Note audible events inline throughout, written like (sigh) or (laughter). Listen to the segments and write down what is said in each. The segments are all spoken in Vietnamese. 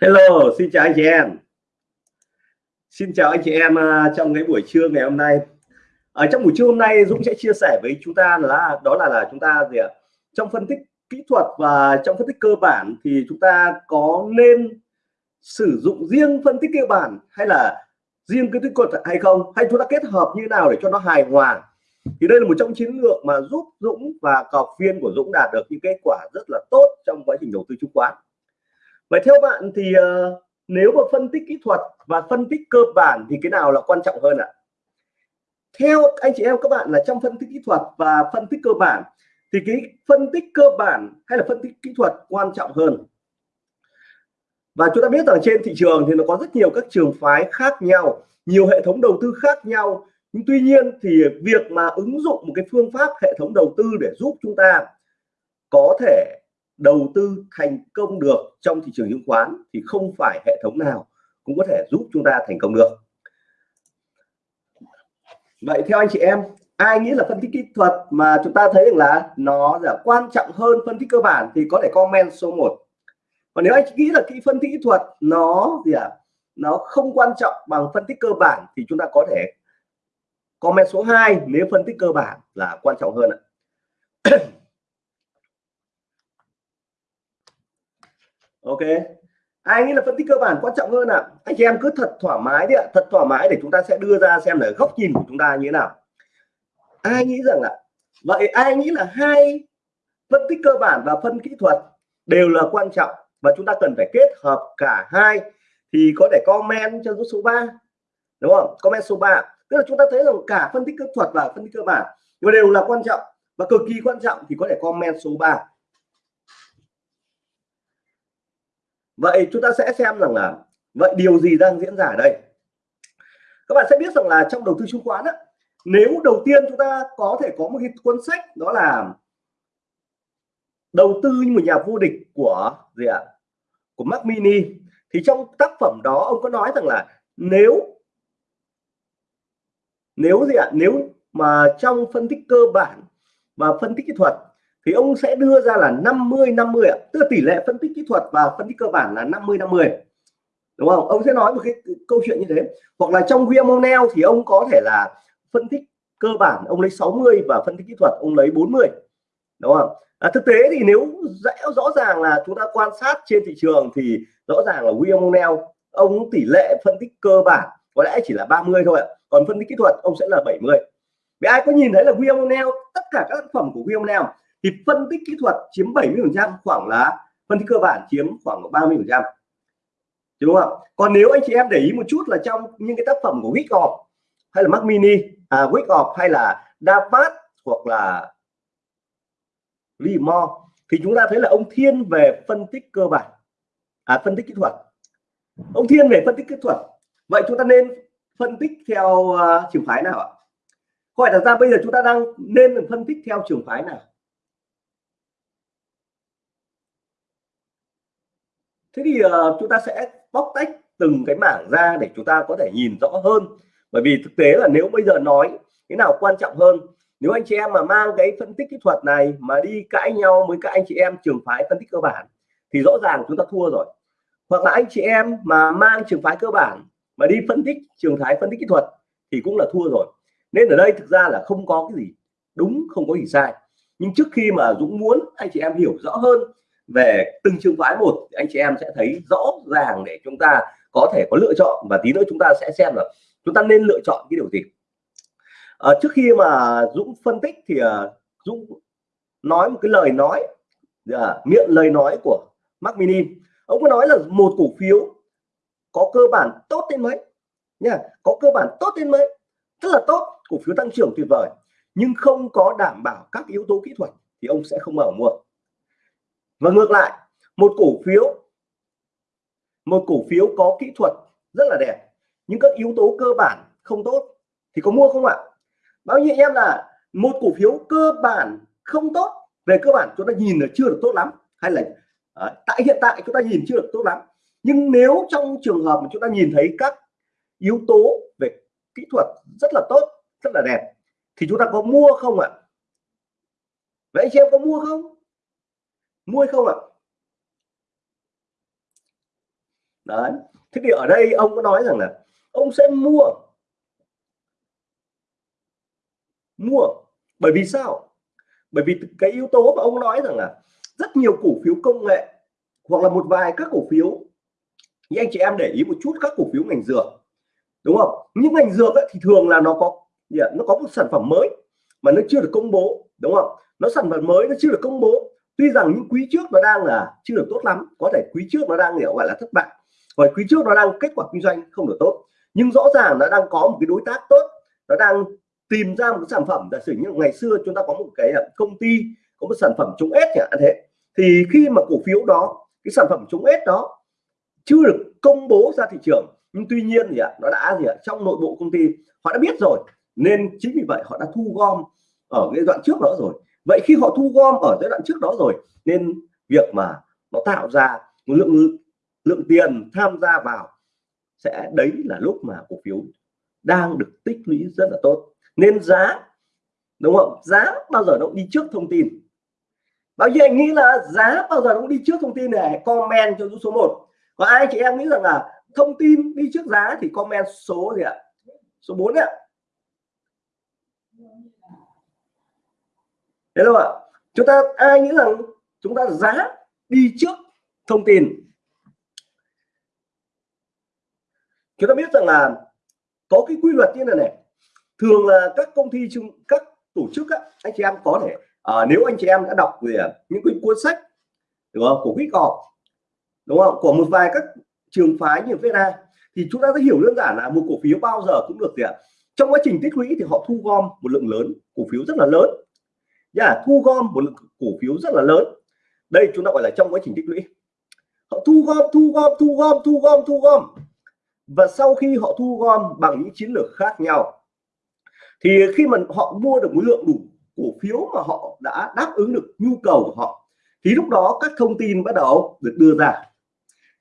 Hello, xin chào anh chị em. Xin chào anh chị em à, trong cái buổi trưa ngày hôm nay. Ở trong buổi trưa hôm nay Dũng sẽ chia sẻ với chúng ta là đó là là chúng ta gì ạ? Trong phân tích kỹ thuật và trong phân tích cơ bản thì chúng ta có nên sử dụng riêng phân tích cơ bản hay là riêng cái kỹ thuật hay không? Hay chúng ta kết hợp như nào để cho nó hài hòa? Thì đây là một trong chiến lược mà giúp Dũng và cọc viên của Dũng đạt được những kết quả rất là tốt trong quá trình đầu tư chứng khoán vậy theo bạn thì uh, nếu mà phân tích kỹ thuật và phân tích cơ bản thì cái nào là quan trọng hơn ạ? Theo anh chị em các bạn là trong phân tích kỹ thuật và phân tích cơ bản thì cái phân tích cơ bản hay là phân tích kỹ thuật quan trọng hơn? Và chúng ta biết rằng trên thị trường thì nó có rất nhiều các trường phái khác nhau nhiều hệ thống đầu tư khác nhau. Nhưng tuy nhiên thì việc mà ứng dụng một cái phương pháp hệ thống đầu tư để giúp chúng ta có thể đầu tư thành công được trong thị trường chứng khoán thì không phải hệ thống nào cũng có thể giúp chúng ta thành công được. Vậy theo anh chị em ai nghĩ là phân tích kỹ thuật mà chúng ta thấy rằng là nó là quan trọng hơn phân tích cơ bản thì có thể comment số 1 còn nếu anh chị nghĩ là kỹ phân tích kỹ thuật nó gì ạ? À, nó không quan trọng bằng phân tích cơ bản thì chúng ta có thể comment số 2 nếu phân tích cơ bản là quan trọng hơn ạ. (clears throat) ok. Ai nghĩ là phân tích cơ bản quan trọng hơn ạ? À? anh chị em cứ thật thoải mái đi ạ. Thật thoải mái để chúng ta sẽ đưa ra xem là góc nhìn của chúng ta như thế nào. Ai nghĩ rằng là vậy ai nghĩ là hai phân tích cơ bản và phân kỹ thuật đều là quan trọng và chúng ta cần phải kết hợp cả hai thì có thể comment cho số 3 đúng không? Comment số 3 tức là chúng ta thấy rằng cả phân tích kỹ thuật và phân tích cơ bản đều là quan trọng và cực kỳ quan trọng thì có thể comment số 3 vậy chúng ta sẽ xem rằng là vậy điều gì đang diễn ra ở đây? Các bạn sẽ biết rằng là trong đầu tư chứng khoán á, nếu đầu tiên chúng ta có thể có một cái cuốn sách đó là đầu tư như một nhà vô địch của gì ạ? Của Mac Mini. Thì trong tác phẩm đó ông có nói rằng là nếu nếu gì ạ? Nếu mà trong phân tích cơ bản và phân tích kỹ thuật thì ông sẽ đưa ra là 50 50 ạ. Tức là tỷ lệ phân tích kỹ thuật và phân tích cơ bản là 50 50 đúng không? Ông sẽ nói một cái câu chuyện như thế. Hoặc là trong William thì ông có thể là phân tích cơ bản ông lấy 60 và phân tích kỹ thuật ông lấy 40 đúng không? À, thực tế thì nếu rõ ràng là chúng ta quan sát trên thị trường thì rõ ràng là William ông tỷ lệ phân tích cơ bản có lẽ chỉ là 30 thôi ạ. Còn phân tích kỹ thuật ông sẽ là 70 vì ai có nhìn thấy là William tất cả các tác phẩm của William thì phân tích kỹ thuật chiếm 70 phần trăm khoảng là phân tích cơ bản chiếm khoảng 30 phần trăm. Đúng không còn nếu anh chị em để ý một chút là trong những cái tác phẩm của Wickoff hay là Mac Mini à, Wickoff hay là Davat hoặc là Limore thì chúng ta thấy là ông thiên về phân tích cơ bản à, phân tích kỹ thuật. Ông thiên về phân tích kỹ thuật. Vậy chúng ta nên phân tích theo uh, trường phái nào ạ? Hỏi đặt ra bây giờ chúng ta đang nên phân tích theo trường phái nào? Thế thì uh, chúng ta sẽ bóc tách từng cái mảng ra để chúng ta có thể nhìn rõ hơn. Bởi vì thực tế là nếu bây giờ nói cái nào quan trọng hơn? Nếu anh chị em mà mang cái phân tích kỹ thuật này mà đi cãi nhau với các anh chị em trường phái phân tích cơ bản thì rõ ràng chúng ta thua rồi. Hoặc là anh chị em mà mang trường phái cơ bản mà đi phân tích trường phái phân tích kỹ thuật thì cũng là thua rồi. Nên ở đây thực ra là không có cái gì đúng không có gì sai. Nhưng trước khi mà Dũng muốn anh chị em hiểu rõ hơn về từng trường phái một anh chị em sẽ thấy rõ ràng để chúng ta có thể có lựa chọn và tí nữa chúng ta sẽ xem là chúng ta nên lựa chọn cái điều gì. À, trước khi mà Dũng phân tích thì à, Dũng nói một cái lời nói à, miệng lời nói của Mac Mini ông có nói là một cổ phiếu có cơ bản tốt đến mấy? Nha có cơ bản tốt đến mấy? Rất là tốt cổ phiếu tăng trưởng tuyệt vời nhưng không có đảm bảo các yếu tố kỹ thuật thì ông sẽ không mở mua và ngược lại một cổ phiếu một cổ phiếu có kỹ thuật rất là đẹp nhưng các yếu tố cơ bản không tốt thì có mua không ạ? Báo nhiêu em là một cổ phiếu cơ bản không tốt về cơ bản chúng ta nhìn là chưa được tốt lắm hay là à, tại hiện tại chúng ta nhìn chưa được tốt lắm. Nhưng nếu trong trường hợp mà chúng ta nhìn thấy các yếu tố về kỹ thuật rất là tốt rất là đẹp thì chúng ta có mua không ạ? Vậy anh chị em có mua không? Mua hay không ạ? Đấy thế thì ở đây ông có nói rằng là ông sẽ mua. Mua. Bởi vì sao? Bởi vì cái yếu tố mà ông nói rằng là rất nhiều cổ phiếu công nghệ hoặc là một vài các cổ phiếu như anh chị em để ý một chút các cổ phiếu ngành dược đúng không? Những ngành dược ấy, thì thường là nó có dạ, nó có một sản phẩm mới mà nó chưa được công bố đúng không? Nó sản phẩm mới nó chưa được công bố tuy rằng những quý trước nó đang là chưa được tốt lắm, có thể quý trước nó đang hiểu gọi là thất bại và quý trước nó đang kết quả kinh doanh không được tốt. Nhưng rõ ràng nó đang có một cái đối tác tốt, nó đang tìm ra một cái sản phẩm. Giả sử như ngày xưa chúng ta có một cái à, công ty, có một sản phẩm chống ếch chẳng hạn thế, thì khi mà cổ phiếu đó, cái sản phẩm chống ếch đó chưa được công bố ra thị trường, nhưng tuy nhiên thì nó đã gì ạ, trong nội bộ công ty họ đã biết rồi, nên chính vì vậy họ đã thu gom ở cái đoạn trước đó rồi vậy khi họ thu gom ở giai đoạn trước đó rồi, nên việc mà nó tạo ra một lượng lượng tiền tham gia vào sẽ đấy là lúc mà cổ phiếu đang được tích lũy rất là tốt. Nên giá, đúng không? Giá bao giờ nó cũng đi trước thông tin. Bao nhiêu anh nghĩ là giá bao giờ nó cũng đi trước thông tin này? Comment cho số 1 có ai chị em nghĩ rằng là thông tin đi trước giá thì comment số gì ạ? Số 4 ạ. Thế đâu ạ? Chúng ta ai nghĩ rằng chúng ta giá đi trước thông tin? Chúng ta biết rằng là có cái quy luật như này này. Thường là các công ty chung các tổ chức á, anh chị em có thể à, nếu anh chị em đã đọc về những cái cuốn sách đúng không? Của quỹ cọp đúng không? Của một vài các trường phái như VNA thì chúng ta sẽ hiểu đơn giản là một cổ phiếu bao giờ cũng được gì ạ trong quá trình tích lũy thì họ thu gom một lượng lớn cổ phiếu rất là lớn là thu gom một lượng cổ phiếu rất là lớn. Đây chúng ta gọi là trong quá trình tích lũy. Họ thu gom thu gom thu gom thu gom thu gom. Và sau khi họ thu gom bằng những chiến lược khác nhau, thì khi mà họ mua được một lượng đủ cổ phiếu mà họ đã đáp ứng được nhu cầu của họ, thì lúc đó các thông tin bắt đầu được đưa ra.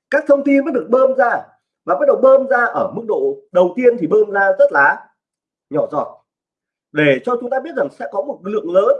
Các thông tin bắt được bơm ra, và bắt đầu bơm ra ở mức độ đầu tiên thì bơm ra rất là nhỏ giọt. Để cho chúng ta biết rằng sẽ có một lượng lớn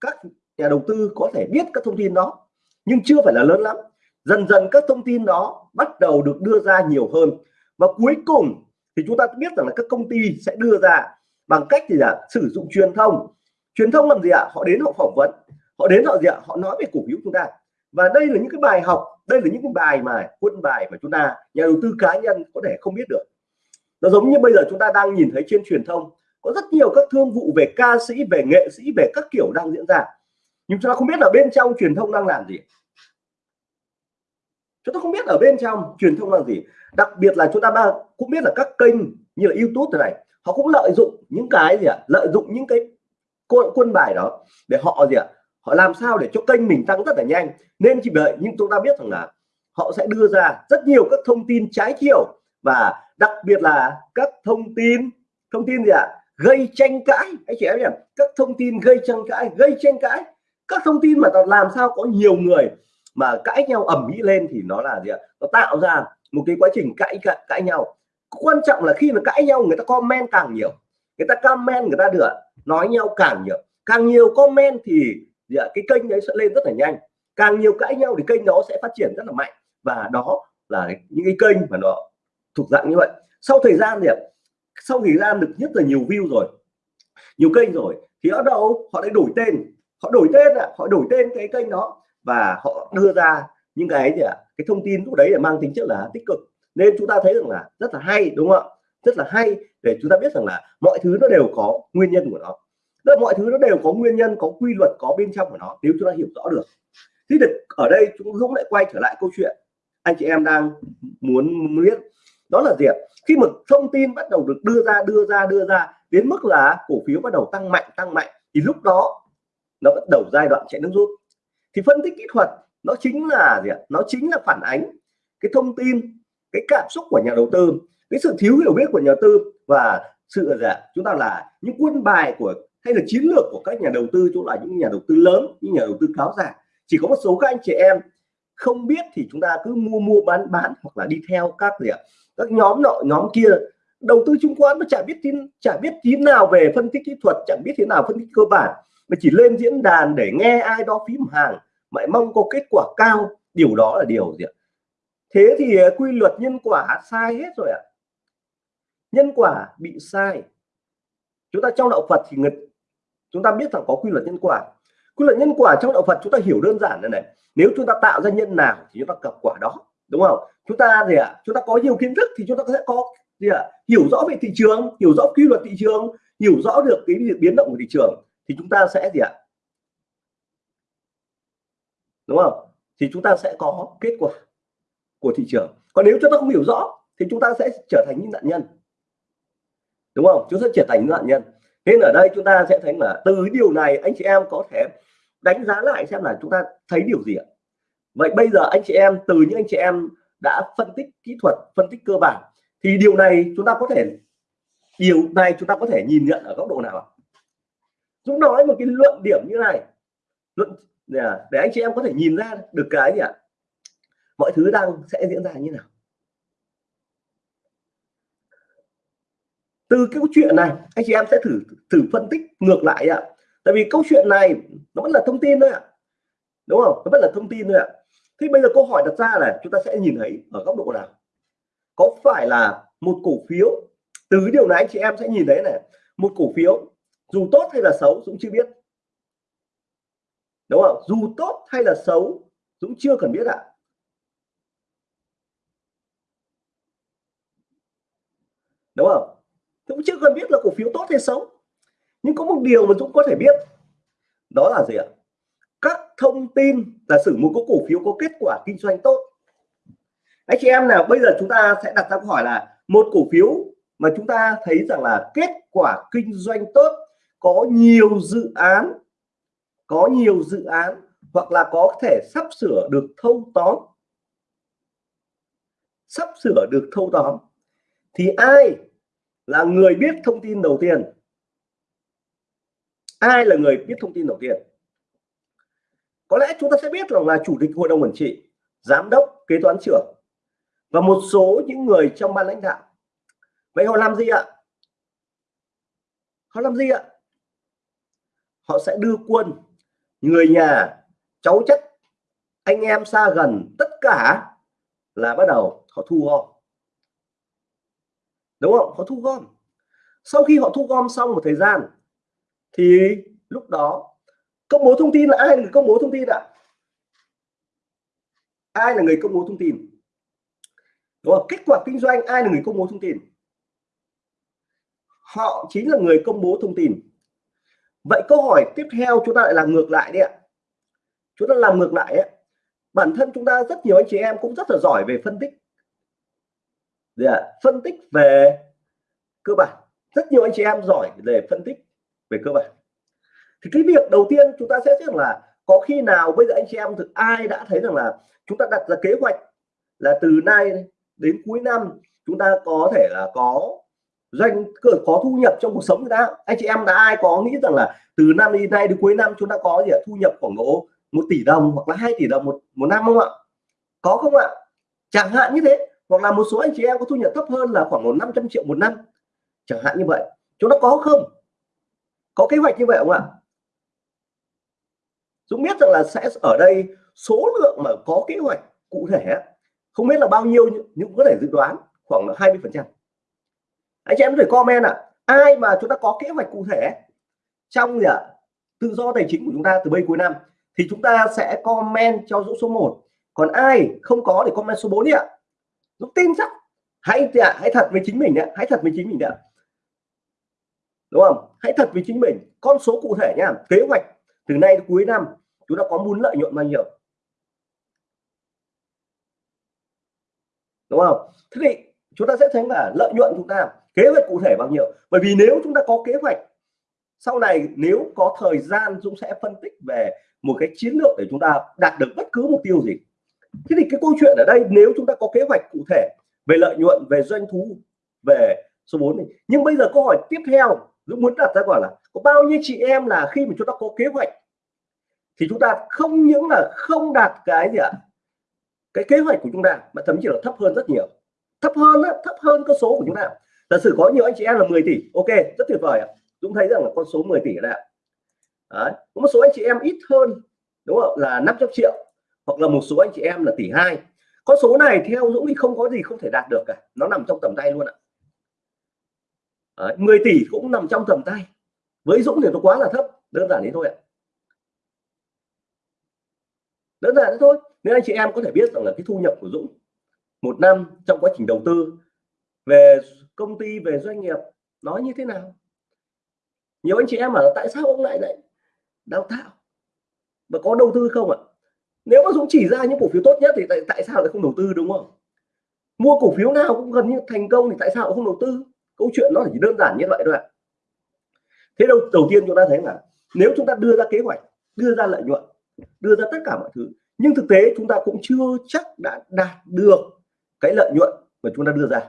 các nhà đầu tư có thể biết các thông tin đó, nhưng chưa phải là lớn lắm. Dần dần các thông tin đó bắt đầu được đưa ra nhiều hơn. Và cuối cùng thì chúng ta biết rằng là các công ty sẽ đưa ra bằng cách gì là sử dụng truyền thông. Truyền thông làm gì ạ? Họ đến họ phỏng vấn. Họ đến họ gì ạ? Họ nói về cổ phiếu chúng ta. Và đây là những cái bài học, đây là những cái bài mà quân bài mà chúng ta, nhà đầu tư cá nhân có thể không biết được. Nó giống như bây giờ chúng ta đang nhìn thấy trên truyền thông có rất nhiều các thương vụ về ca sĩ về nghệ sĩ về các kiểu đang diễn ra. Nhưng chúng ta không biết là bên trong truyền thông đang làm gì. Chúng ta không biết ở bên trong truyền thông làm gì. Đặc biệt là chúng ta cũng biết là các kênh như là YouTube thế này họ cũng lợi dụng những cái gì ạ? Lợi dụng những cái quân, quân bài đó để họ gì ạ? Họ làm sao để cho kênh mình tăng rất là nhanh. Nên chỉ đợi nhưng chúng ta biết rằng là họ sẽ đưa ra rất nhiều các thông tin trái chiều. Và đặc biệt là các thông tin thông tin gì ạ? Gây tranh cãi. Anh chị em nhỉ? Các thông tin gây tranh cãi gây tranh cãi. Các thông tin mà làm sao có nhiều người mà cãi nhau ẩm mỹ lên thì nó là gì ạ? Nó tạo ra một cái quá trình cãi cãi, cãi nhau. Quan trọng là khi mà cãi nhau người ta comment càng nhiều. Người ta comment người ta được nói nhau càng nhiều. Càng nhiều comment thì gì ạ? cái kênh đấy sẽ lên rất là nhanh. Càng nhiều cãi nhau thì kênh đó sẽ phát triển rất là mạnh. Và đó là những cái kênh mà nó thuộc dạng như vậy. Sau thời gian thì sau thời ra được rất là nhiều view rồi, nhiều kênh rồi, thì ở đâu họ lại đổi tên. Họ đổi tên ạ họ đổi tên cái kênh đó và họ đưa ra những cái gì ạ? Cái thông tin lúc đấy là mang tính chất là tích cực. Nên chúng ta thấy rằng là rất là hay, đúng không ạ? Rất là hay để chúng ta biết rằng là mọi thứ nó đều có nguyên nhân của nó. Tức mọi thứ nó đều có nguyên nhân, có quy luật, có bên trong của nó, nếu chúng ta hiểu rõ được. Thì được ở đây chúng Dũng lại quay trở lại câu chuyện anh chị em đang muốn biết. Đó là gì ạ? Khi mà thông tin bắt đầu được đưa ra đưa ra đưa ra đến mức là cổ phiếu bắt đầu tăng mạnh tăng mạnh, thì lúc đó nó bắt đầu giai đoạn chạy nước rút. Thì phân tích kỹ thuật nó chính là gì ạ? Nó chính là phản ánh cái thông tin, cái cảm xúc của nhà đầu tư, cái sự thiếu hiểu biết của nhà đầu tư và sự là chúng ta là những quân bài của, hay là chiến lược của các nhà đầu tư chỗ là những nhà đầu tư lớn, những nhà đầu tư cáo giả chỉ có một số các anh chị em không biết thì chúng ta cứ mua mua, bán bán hoặc là đi theo các gì ạ? Các nhóm nọ, nhóm kia đầu tư chứng khoán nó chả biết tin chả biết tí nào về phân tích kỹ thuật chẳng biết thế nào phân tích cơ bản, mà chỉ lên diễn đàn để nghe ai đó phím hàng mãi mong có kết quả cao. Điều đó là điều gì ạ? Thế thì à, quy luật nhân quả sai hết rồi ạ. Nhân quả bị sai. Chúng ta trong đạo Phật thì người, chúng ta biết rằng có quy luật nhân quả. Quy luật nhân quả trong đạo Phật chúng ta hiểu đơn giản là này, nếu chúng ta tạo ra nhân nào thì chúng ta gặp quả đó đúng không? Chúng ta gì ạ? Chúng ta có nhiều kiến thức thì chúng ta sẽ có gì ạ? Hiểu rõ về thị trường, hiểu rõ quy luật thị trường, hiểu rõ được cái việc biến động của thị trường thì chúng ta sẽ gì ạ? Đúng không? Thì chúng ta sẽ có kết quả của thị trường. Còn nếu chúng ta không hiểu rõ thì chúng ta sẽ trở thành những nạn nhân. Đúng không? Chúng ta sẽ trở thành những nạn nhân. Nên ở đây chúng ta sẽ thấy là từ điều này anh chị em có thể đánh giá lại xem là chúng ta thấy điều gì ạ? Vậy bây giờ anh chị em, từ những anh chị em đã phân tích kỹ thuật, phân tích cơ bản, thì điều này chúng ta có thể, điều này chúng ta có thể nhìn nhận ở góc độ nào ạ? Nói một cái luận điểm như này. Luận để anh chị em có thể nhìn ra được cái gì ạ? Mọi thứ đang sẽ diễn ra như nào? Từ cái câu chuyện này, anh chị em sẽ thử thử phân tích ngược lại ạ. Tại vì câu chuyện này nó vẫn là thông tin thôi ạ. Đúng không? Nó vẫn là thông tin thôi ạ thế bây giờ câu hỏi đặt ra là chúng ta sẽ nhìn thấy ở góc độ nào? Có phải là một cổ phiếu? Từ cái điều này anh chị em sẽ nhìn thấy này, một cổ phiếu dù tốt hay là xấu Dũng chưa biết. Đúng không? Dù tốt hay là xấu Dũng chưa cần biết ạ. Đúng không? Dũng chưa cần biết là cổ phiếu tốt hay xấu. Nhưng có một điều mà Dũng có thể biết. Đó là gì ạ? Thông tin là sử một cái cổ phiếu có kết quả kinh doanh tốt. Anh chị em nào, bây giờ chúng ta sẽ đặt ra câu hỏi là một cổ phiếu mà chúng ta thấy rằng là kết quả kinh doanh tốt, có nhiều dự án, có nhiều dự án hoặc là có thể sắp sửa được thâu tóm, sắp sửa được thâu tóm, thì ai là người biết thông tin đầu tiên? Ai là người biết thông tin đầu tiên? Có lẽ chúng ta sẽ biết rằng là chủ tịch hội đồng quản trị, giám đốc, kế toán trưởng và một số những người trong ban lãnh đạo. Vậy họ làm gì ạ? Họ làm gì ạ? Họ sẽ đưa quân, người nhà, cháu chất, anh em xa gần, tất cả là bắt đầu họ thu gom. Đúng không? Họ thu gom. Sau khi họ thu gom xong một thời gian, thì lúc đó công bố thông tin là ai là người công bố thông tin ạ? Ai là người công bố thông tin? Đúng không? kết quả kinh doanh, ai là người công bố thông tin? Họ chính là người công bố thông tin. Vậy câu hỏi tiếp theo chúng ta lại làm ngược lại đi ạ. Chúng ta làm ngược lại ấy. bản thân chúng ta rất nhiều anh chị em cũng rất là giỏi về phân tích. Yeah. phân tích về cơ bản. Rất nhiều anh chị em giỏi về phân tích về cơ bản thì cái việc đầu tiên chúng ta sẽ biết là có khi nào bây giờ anh chị em thực ai đã thấy rằng là chúng ta đặt ra kế hoạch là từ nay đến cuối năm chúng ta có thể là có doanh có thu nhập trong cuộc sống người ta anh chị em đã ai có nghĩ rằng là từ năm đến nay đến cuối năm chúng ta có gì thu nhập khoảng độ một tỷ đồng hoặc là hai tỷ đồng một một năm không ạ? Có không ạ? Chẳng hạn như thế, hoặc là một số anh chị em có thu nhập thấp hơn là khoảng một 500 triệu một năm. Chẳng hạn như vậy. Chúng ta có không? Có kế hoạch như vậy không ạ? Dũng biết rằng là sẽ ở đây số lượng mà có kế hoạch cụ thể không biết là bao nhiêu nhưng có thể dự đoán khoảng 20 phần trăm. Anh chị em có thể comment ạ à, ai mà chúng ta có kế hoạch cụ thể trong gì ạ tự do tài chính của chúng ta từ bây cuối năm thì chúng ta sẽ comment cho Dũng số 1 còn ai không có thì comment số 4 đi ạ. Dũng tin chắc hãy hãy thật với chính mình ạ hãy thật với chính mình ạ. Đúng không? Hãy thật với chính mình. Con số cụ thể nha kế hoạch từ nay đến cuối năm, chúng ta có muốn lợi nhuận bao nhiêu? Đúng không? Thế thì chúng ta sẽ thấy là lợi nhuận chúng ta, kế hoạch cụ thể bao nhiêu? Bởi vì nếu chúng ta có kế hoạch, sau này nếu có thời gian Dũng sẽ phân tích về một cái chiến lược để chúng ta đạt được bất cứ mục tiêu gì. Thế thì cái câu chuyện ở đây, nếu chúng ta có kế hoạch cụ thể về lợi nhuận, về doanh thu, về số 4 này nhưng bây giờ câu hỏi tiếp theo, Dũng muốn đặt ra gọi là có bao nhiêu chị em là khi mà chúng ta có kế hoạch thì chúng ta không những là không đạt cái gì ạ? Cái kế hoạch của chúng ta mà thậm chí là thấp hơn rất nhiều. Thấp hơn á thấp hơn con số của chúng ta. Giả sử có nhiều anh chị em là 10 tỷ ok rất tuyệt vời ạ. Dũng thấy rằng là con số 10 tỷ là Đấy. có một số anh chị em ít hơn đúng không? Là 500 triệu hoặc là một số anh chị em là tỷ hai. Con số này theo Dũng thì không có gì không thể đạt được cả. Nó nằm trong tầm tay luôn ạ. Đấy, 10 tỷ cũng nằm trong tầm tay với Dũng thì nó quá là thấp đơn giản thế thôi ạ. Đơn giản thế thôi. Nên anh chị em có thể biết rằng là cái thu nhập của Dũng một năm trong quá trình đầu tư về công ty về doanh nghiệp nó như thế nào? Nhiều anh chị em bảo tại sao ông lại lại đào tạo và có đầu tư không ạ? Nếu mà Dũng chỉ ra những cổ phiếu tốt nhất thì tại, tại sao lại không đầu tư đúng không? Mua cổ phiếu nào cũng gần như thành công thì tại sao không đầu tư? Câu chuyện nó chỉ đơn giản như vậy thôi ạ thế đâu, đầu tiên chúng ta thấy là nếu chúng ta đưa ra kế hoạch, đưa ra lợi nhuận, đưa ra tất cả mọi thứ, nhưng thực tế chúng ta cũng chưa chắc đã đạt được cái lợi nhuận mà chúng ta đưa ra.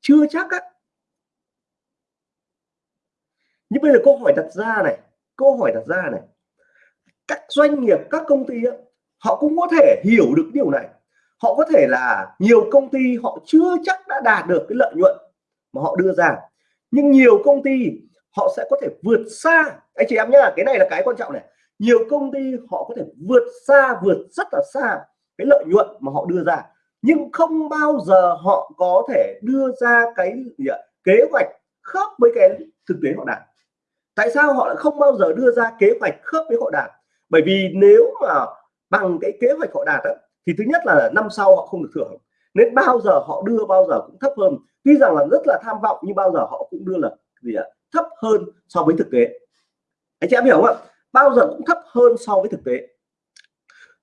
Chưa chắc á. Nhưng bây giờ câu hỏi đặt ra này, câu hỏi đặt ra này, các doanh nghiệp, các công ty họ cũng có thể hiểu được điều này. Họ có thể là nhiều công ty họ chưa chắc đã đạt được cái lợi nhuận mà họ đưa ra. Nhưng nhiều công ty họ sẽ có thể vượt xa. Anh chị em nhá cái này là cái quan trọng này. Nhiều công ty họ có thể vượt xa vượt rất là xa cái lợi nhuận mà họ đưa ra. Nhưng không bao giờ họ có thể đưa ra cái gì ạ? kế hoạch khớp với cái thực tế họ đạt. Tại sao họ lại không bao giờ đưa ra kế hoạch khớp với họ đạt? Bởi vì nếu mà bằng cái kế hoạch họ đạt đó, thì thứ nhất là năm sau họ không được thưởng. Nên bao giờ họ đưa bao giờ cũng thấp hơn. Tuy rằng là rất là tham vọng nhưng bao giờ họ cũng đưa là gì ạ? Hơn so với thực tế. Anh chị em hiểu không ạ? Bao giờ cũng thấp hơn so với thực tế.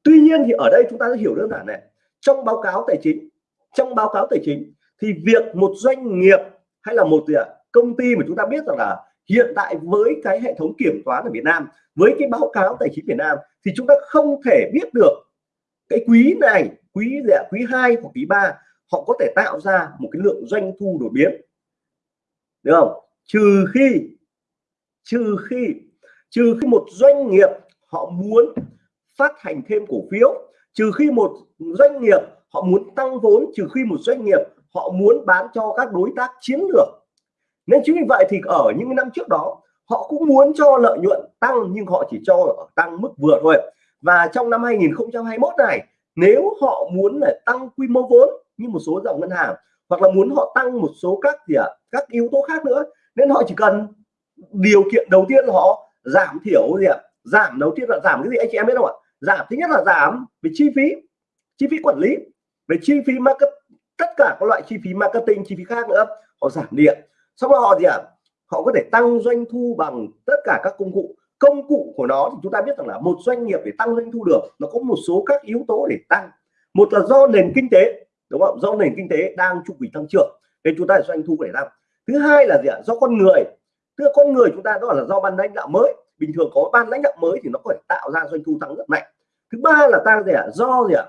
Tuy nhiên thì ở đây chúng ta sẽ hiểu đơn giản này. Trong báo cáo tài chính, trong báo cáo tài chính thì việc một doanh nghiệp hay là một gì ạ? Công ty mà chúng ta biết rằng là hiện tại với cái hệ thống kiểm toán ở Việt Nam, với cái báo cáo tài chính Việt Nam thì chúng ta không thể biết được cái quý này, quý gì ạ? Quý 2 hoặc quý 3 họ có thể tạo ra một cái lượng doanh thu đột biến. Được không? Trừ khi trừ khi trừ khi một doanh nghiệp họ muốn phát hành thêm cổ phiếu trừ khi một doanh nghiệp họ muốn tăng vốn trừ khi một doanh nghiệp họ muốn bán cho các đối tác chiến lược. Nên chính vì vậy thì ở những năm trước đó họ cũng muốn cho lợi nhuận tăng nhưng họ chỉ cho tăng mức vừa thôi. Và trong năm 2021 này nếu họ muốn là tăng quy mô vốn như một số dòng ngân hàng hoặc là muốn họ tăng một số các gì ạ à, các yếu tố khác nữa nên họ chỉ cần điều kiện đầu tiên họ giảm thiểu gì ạ? Giảm đầu tiên là giảm cái gì? Anh chị em biết không ạ? Giảm, thứ nhất là giảm về chi phí chi phí quản lý, về chi phí market, tất cả các loại chi phí marketing, chi phí khác nữa. Họ giảm điện. Xong rồi họ gì ạ? À? họ có thể tăng doanh thu bằng tất cả các công cụ. Công cụ của nó thì chúng ta biết rằng là một doanh nghiệp để tăng doanh thu được, nó có một số các yếu tố để tăng. Một là do nền kinh tế, đúng không? Do nền kinh tế đang chu kỳ tăng trưởng, nên chúng ta doanh thu để tăng. Thứ hai là gì ạ? Do con người tức con người chúng ta đó là do ban lãnh đạo mới. Bình thường có ban lãnh đạo mới thì nó có thể tạo ra doanh thu tăng rất mạnh. Thứ ba là ta gì ạ? Do gì ạ?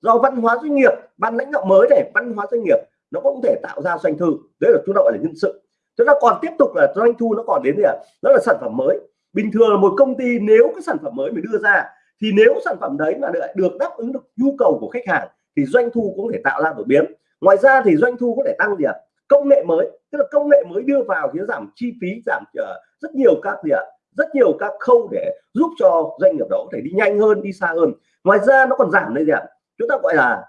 Do văn hóa doanh nghiệp. Ban lãnh đạo mới này, văn hóa doanh nghiệp, nó cũng thể tạo ra doanh thu. Đấy là chúng ta gọi là nhân sự. Chúng ta còn tiếp tục là doanh thu nó còn đến gì ạ? Đó là sản phẩm mới. Bình thường là một công ty nếu cái sản phẩm mới mình đưa ra, thì nếu sản phẩm đấy mà được đáp ứng được nhu cầu của khách hàng, thì doanh thu cũng thể tạo ra đột biến. Ngoài ra thì doanh thu có thể tăng gì ạ? Công nghệ mới tức là công nghệ mới đưa vào thì nó giảm chi phí giảm uh, rất nhiều các gì ạ? Rất nhiều các khâu để giúp cho doanh nghiệp đó có thể đi nhanh hơn đi xa hơn. Ngoài ra nó còn giảm đây gì ạ? Chúng ta gọi là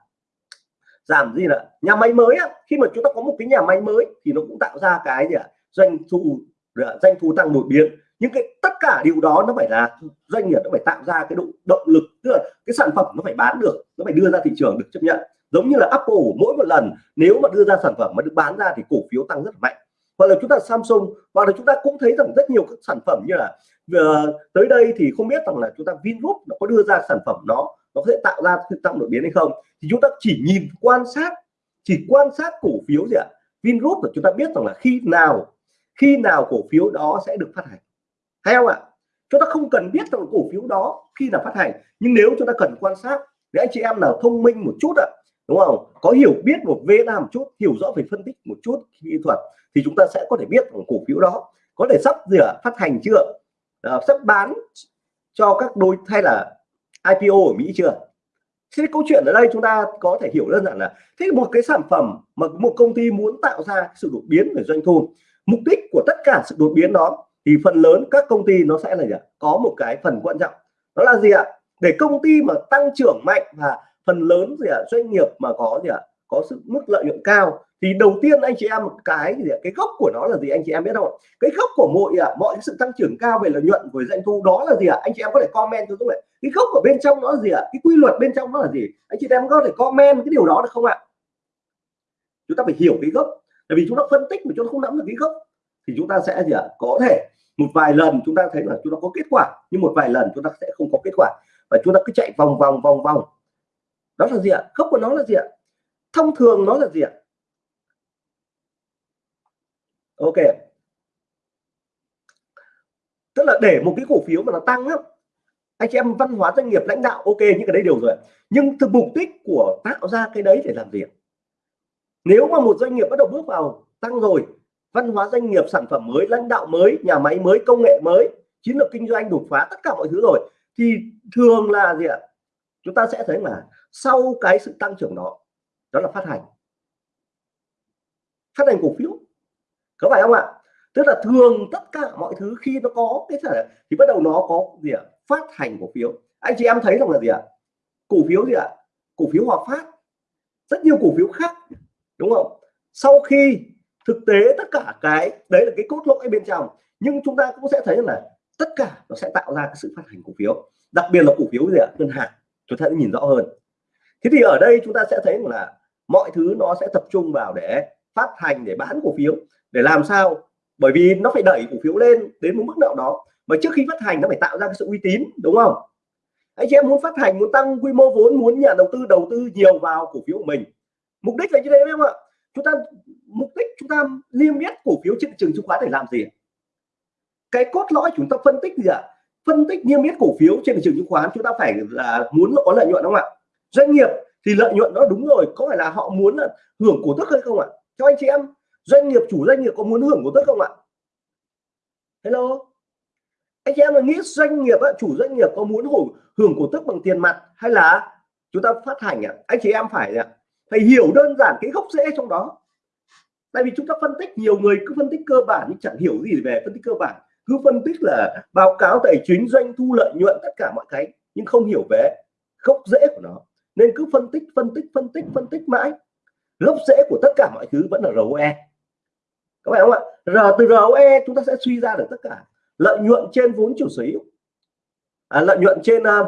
giảm gì là nhà máy mới á, khi mà chúng ta có một cái nhà máy mới thì nó cũng tạo ra cái gì ạ? Doanh thu ờ, doanh thu tăng đột biến. Những cái tất cả điều đó nó phải là doanh nghiệp nó phải tạo ra cái độ động lực tức là cái sản phẩm nó phải bán được nó phải đưa ra thị trường được chấp nhận giống như là Apple mỗi một lần nếu mà đưa ra sản phẩm mà được bán ra thì cổ phiếu tăng rất là mạnh. Hoặc là chúng ta Samsung hoặc là chúng ta cũng thấy rằng rất nhiều các sản phẩm như là uh, tới đây thì không biết rằng là chúng ta Vingroup nó có đưa ra sản phẩm nó nó có thể tạo ra sự tăng đột biến hay không. Thì chúng ta chỉ nhìn quan sát chỉ quan sát cổ phiếu gì ạ? Vingroup là chúng ta biết rằng là khi nào khi nào cổ phiếu đó sẽ được phát hành. Hay không ạ? Chúng ta không cần biết rằng cổ phiếu đó khi nào phát hành nhưng nếu chúng ta cần quan sát để anh chị em nào thông minh một chút ạ đúng không? Có hiểu biết một vế nào một chút hiểu rõ về phân tích một chút kỹ thuật thì chúng ta sẽ có thể biết cổ phiếu đó có thể sắp rửa phát hành chưa? À, sắp bán cho các đối hay là IPO ở Mỹ chưa? Thế câu chuyện ở đây chúng ta có thể hiểu đơn giản là thế một cái sản phẩm mà một công ty muốn tạo ra sự đột biến về doanh thu mục đích của tất cả sự đột biến đó thì phần lớn các công ty nó sẽ là gì ạ? Có một cái phần quan trọng. Đó là gì ạ? Để công ty mà tăng trưởng mạnh và phần lớn gì ạ, doanh nghiệp mà có gì ạ, có sự mức lợi nhuận cao, thì đầu tiên anh chị em cái gì ạ? cái gốc của nó là gì anh chị em biết không cái gốc của mọi ạ mọi sự tăng trưởng cao về lợi nhuận của doanh thu đó là gì ạ? Anh chị em có thể comment cho tôi cái gốc ở bên trong nó là gì ạ? Cái quy luật bên trong nó là gì? Anh chị em có thể comment cái điều đó được không ạ? Chúng ta phải hiểu cái gốc. Tại vì chúng ta phân tích mà chúng ta không nắm được cái gốc, thì chúng ta sẽ gì ạ? Có thể một vài lần chúng ta thấy là chúng ta có kết quả, nhưng một vài lần chúng ta sẽ không có kết quả. Và chúng ta cứ chạy vòng vòng vòng vòng đó là gì ạ? Gốc của nó là gì ạ? Thông thường nó là gì ạ? Ok. Tức là để một cái cổ phiếu mà nó tăng á, anh chị em văn hóa doanh nghiệp lãnh đạo, ok, những cái đấy đều rồi nhưng thực mục đích của tạo ra cái đấy để làm việc nếu mà một doanh nghiệp bắt đầu bước vào tăng rồi, văn hóa doanh nghiệp sản phẩm mới, lãnh đạo mới, nhà máy mới, công nghệ mới, chiến lược kinh doanh đột phá, tất cả mọi thứ rồi, thì thường là gì ạ? Chúng ta sẽ thấy là sau cái sự tăng trưởng đó đó là phát hành. Phát hành cổ phiếu. Có phải không ạ? Tức là thường tất cả mọi thứ khi nó có cái thể thì bắt đầu nó có gì ạ? Phát hành cổ phiếu. Anh chị em thấy rằng là gì ạ? Cổ phiếu gì ạ? Cổ phiếu hòa phát. Rất nhiều cổ phiếu khác, đúng không? Sau khi thực tế tất cả cái, đấy là cái cốt lõi bên trong, nhưng chúng ta cũng sẽ thấy là tất cả nó sẽ tạo ra cái sự phát hành cổ phiếu. Đặc biệt là cổ phiếu gì ạ? Ngân hàng. Chúng ta sẽ nhìn rõ hơn thế thì ở đây chúng ta sẽ thấy là mọi thứ nó sẽ tập trung vào để phát hành, để bán cổ phiếu. Để làm sao? Bởi vì nó phải đẩy cổ phiếu lên đến một mức nào đó. Mà trước khi phát hành, nó phải tạo ra cái sự uy tín, đúng không? Anh chị em muốn phát hành, muốn tăng quy mô vốn, muốn nhà đầu tư đầu tư nhiều vào cổ phiếu của mình. Mục đích là như thế không ạ? Chúng ta, mục đích chúng ta niêm yết cổ phiếu trên thị trường chứng khoán để làm gì cái cốt lõi chúng ta phân tích gì ạ? Phân tích niêm yết cổ phiếu trên thị trường chứng khoán, chúng ta phải là muốn có lợi nhuận, đúng không ạ? Doanh nghiệp thì lợi nhuận nó đúng rồi, có phải là họ muốn là hưởng cổ tức hay không ạ? Cho anh chị em, doanh nghiệp, chủ doanh nghiệp có muốn hưởng cổ tức không ạ? Hello? Anh chị em là nghĩ doanh nghiệp chủ doanh nghiệp có muốn hưởng hưởng cổ tức bằng tiền mặt hay là chúng ta phát hành ạ? Anh chị em phải ạ, phải hiểu đơn giản cái gốc rễ trong đó. Tại vì chúng ta phân tích, nhiều người cứ phân tích cơ bản nhưng chẳng hiểu gì về phân tích cơ bản. Cứ phân tích là báo cáo tài chính, doanh thu, lợi nhuận, tất cả mọi cái, nhưng không hiểu về gốc rễ của nó nên cứ phân tích phân tích phân tích phân tích mãi. Gốc rễ của tất cả mọi thứ vẫn là ROE các bạn không ạ? R từ ROE chúng ta sẽ suy ra được tất cả lợi nhuận trên vốn chủ sở hữu. À, lợi nhuận trên uh,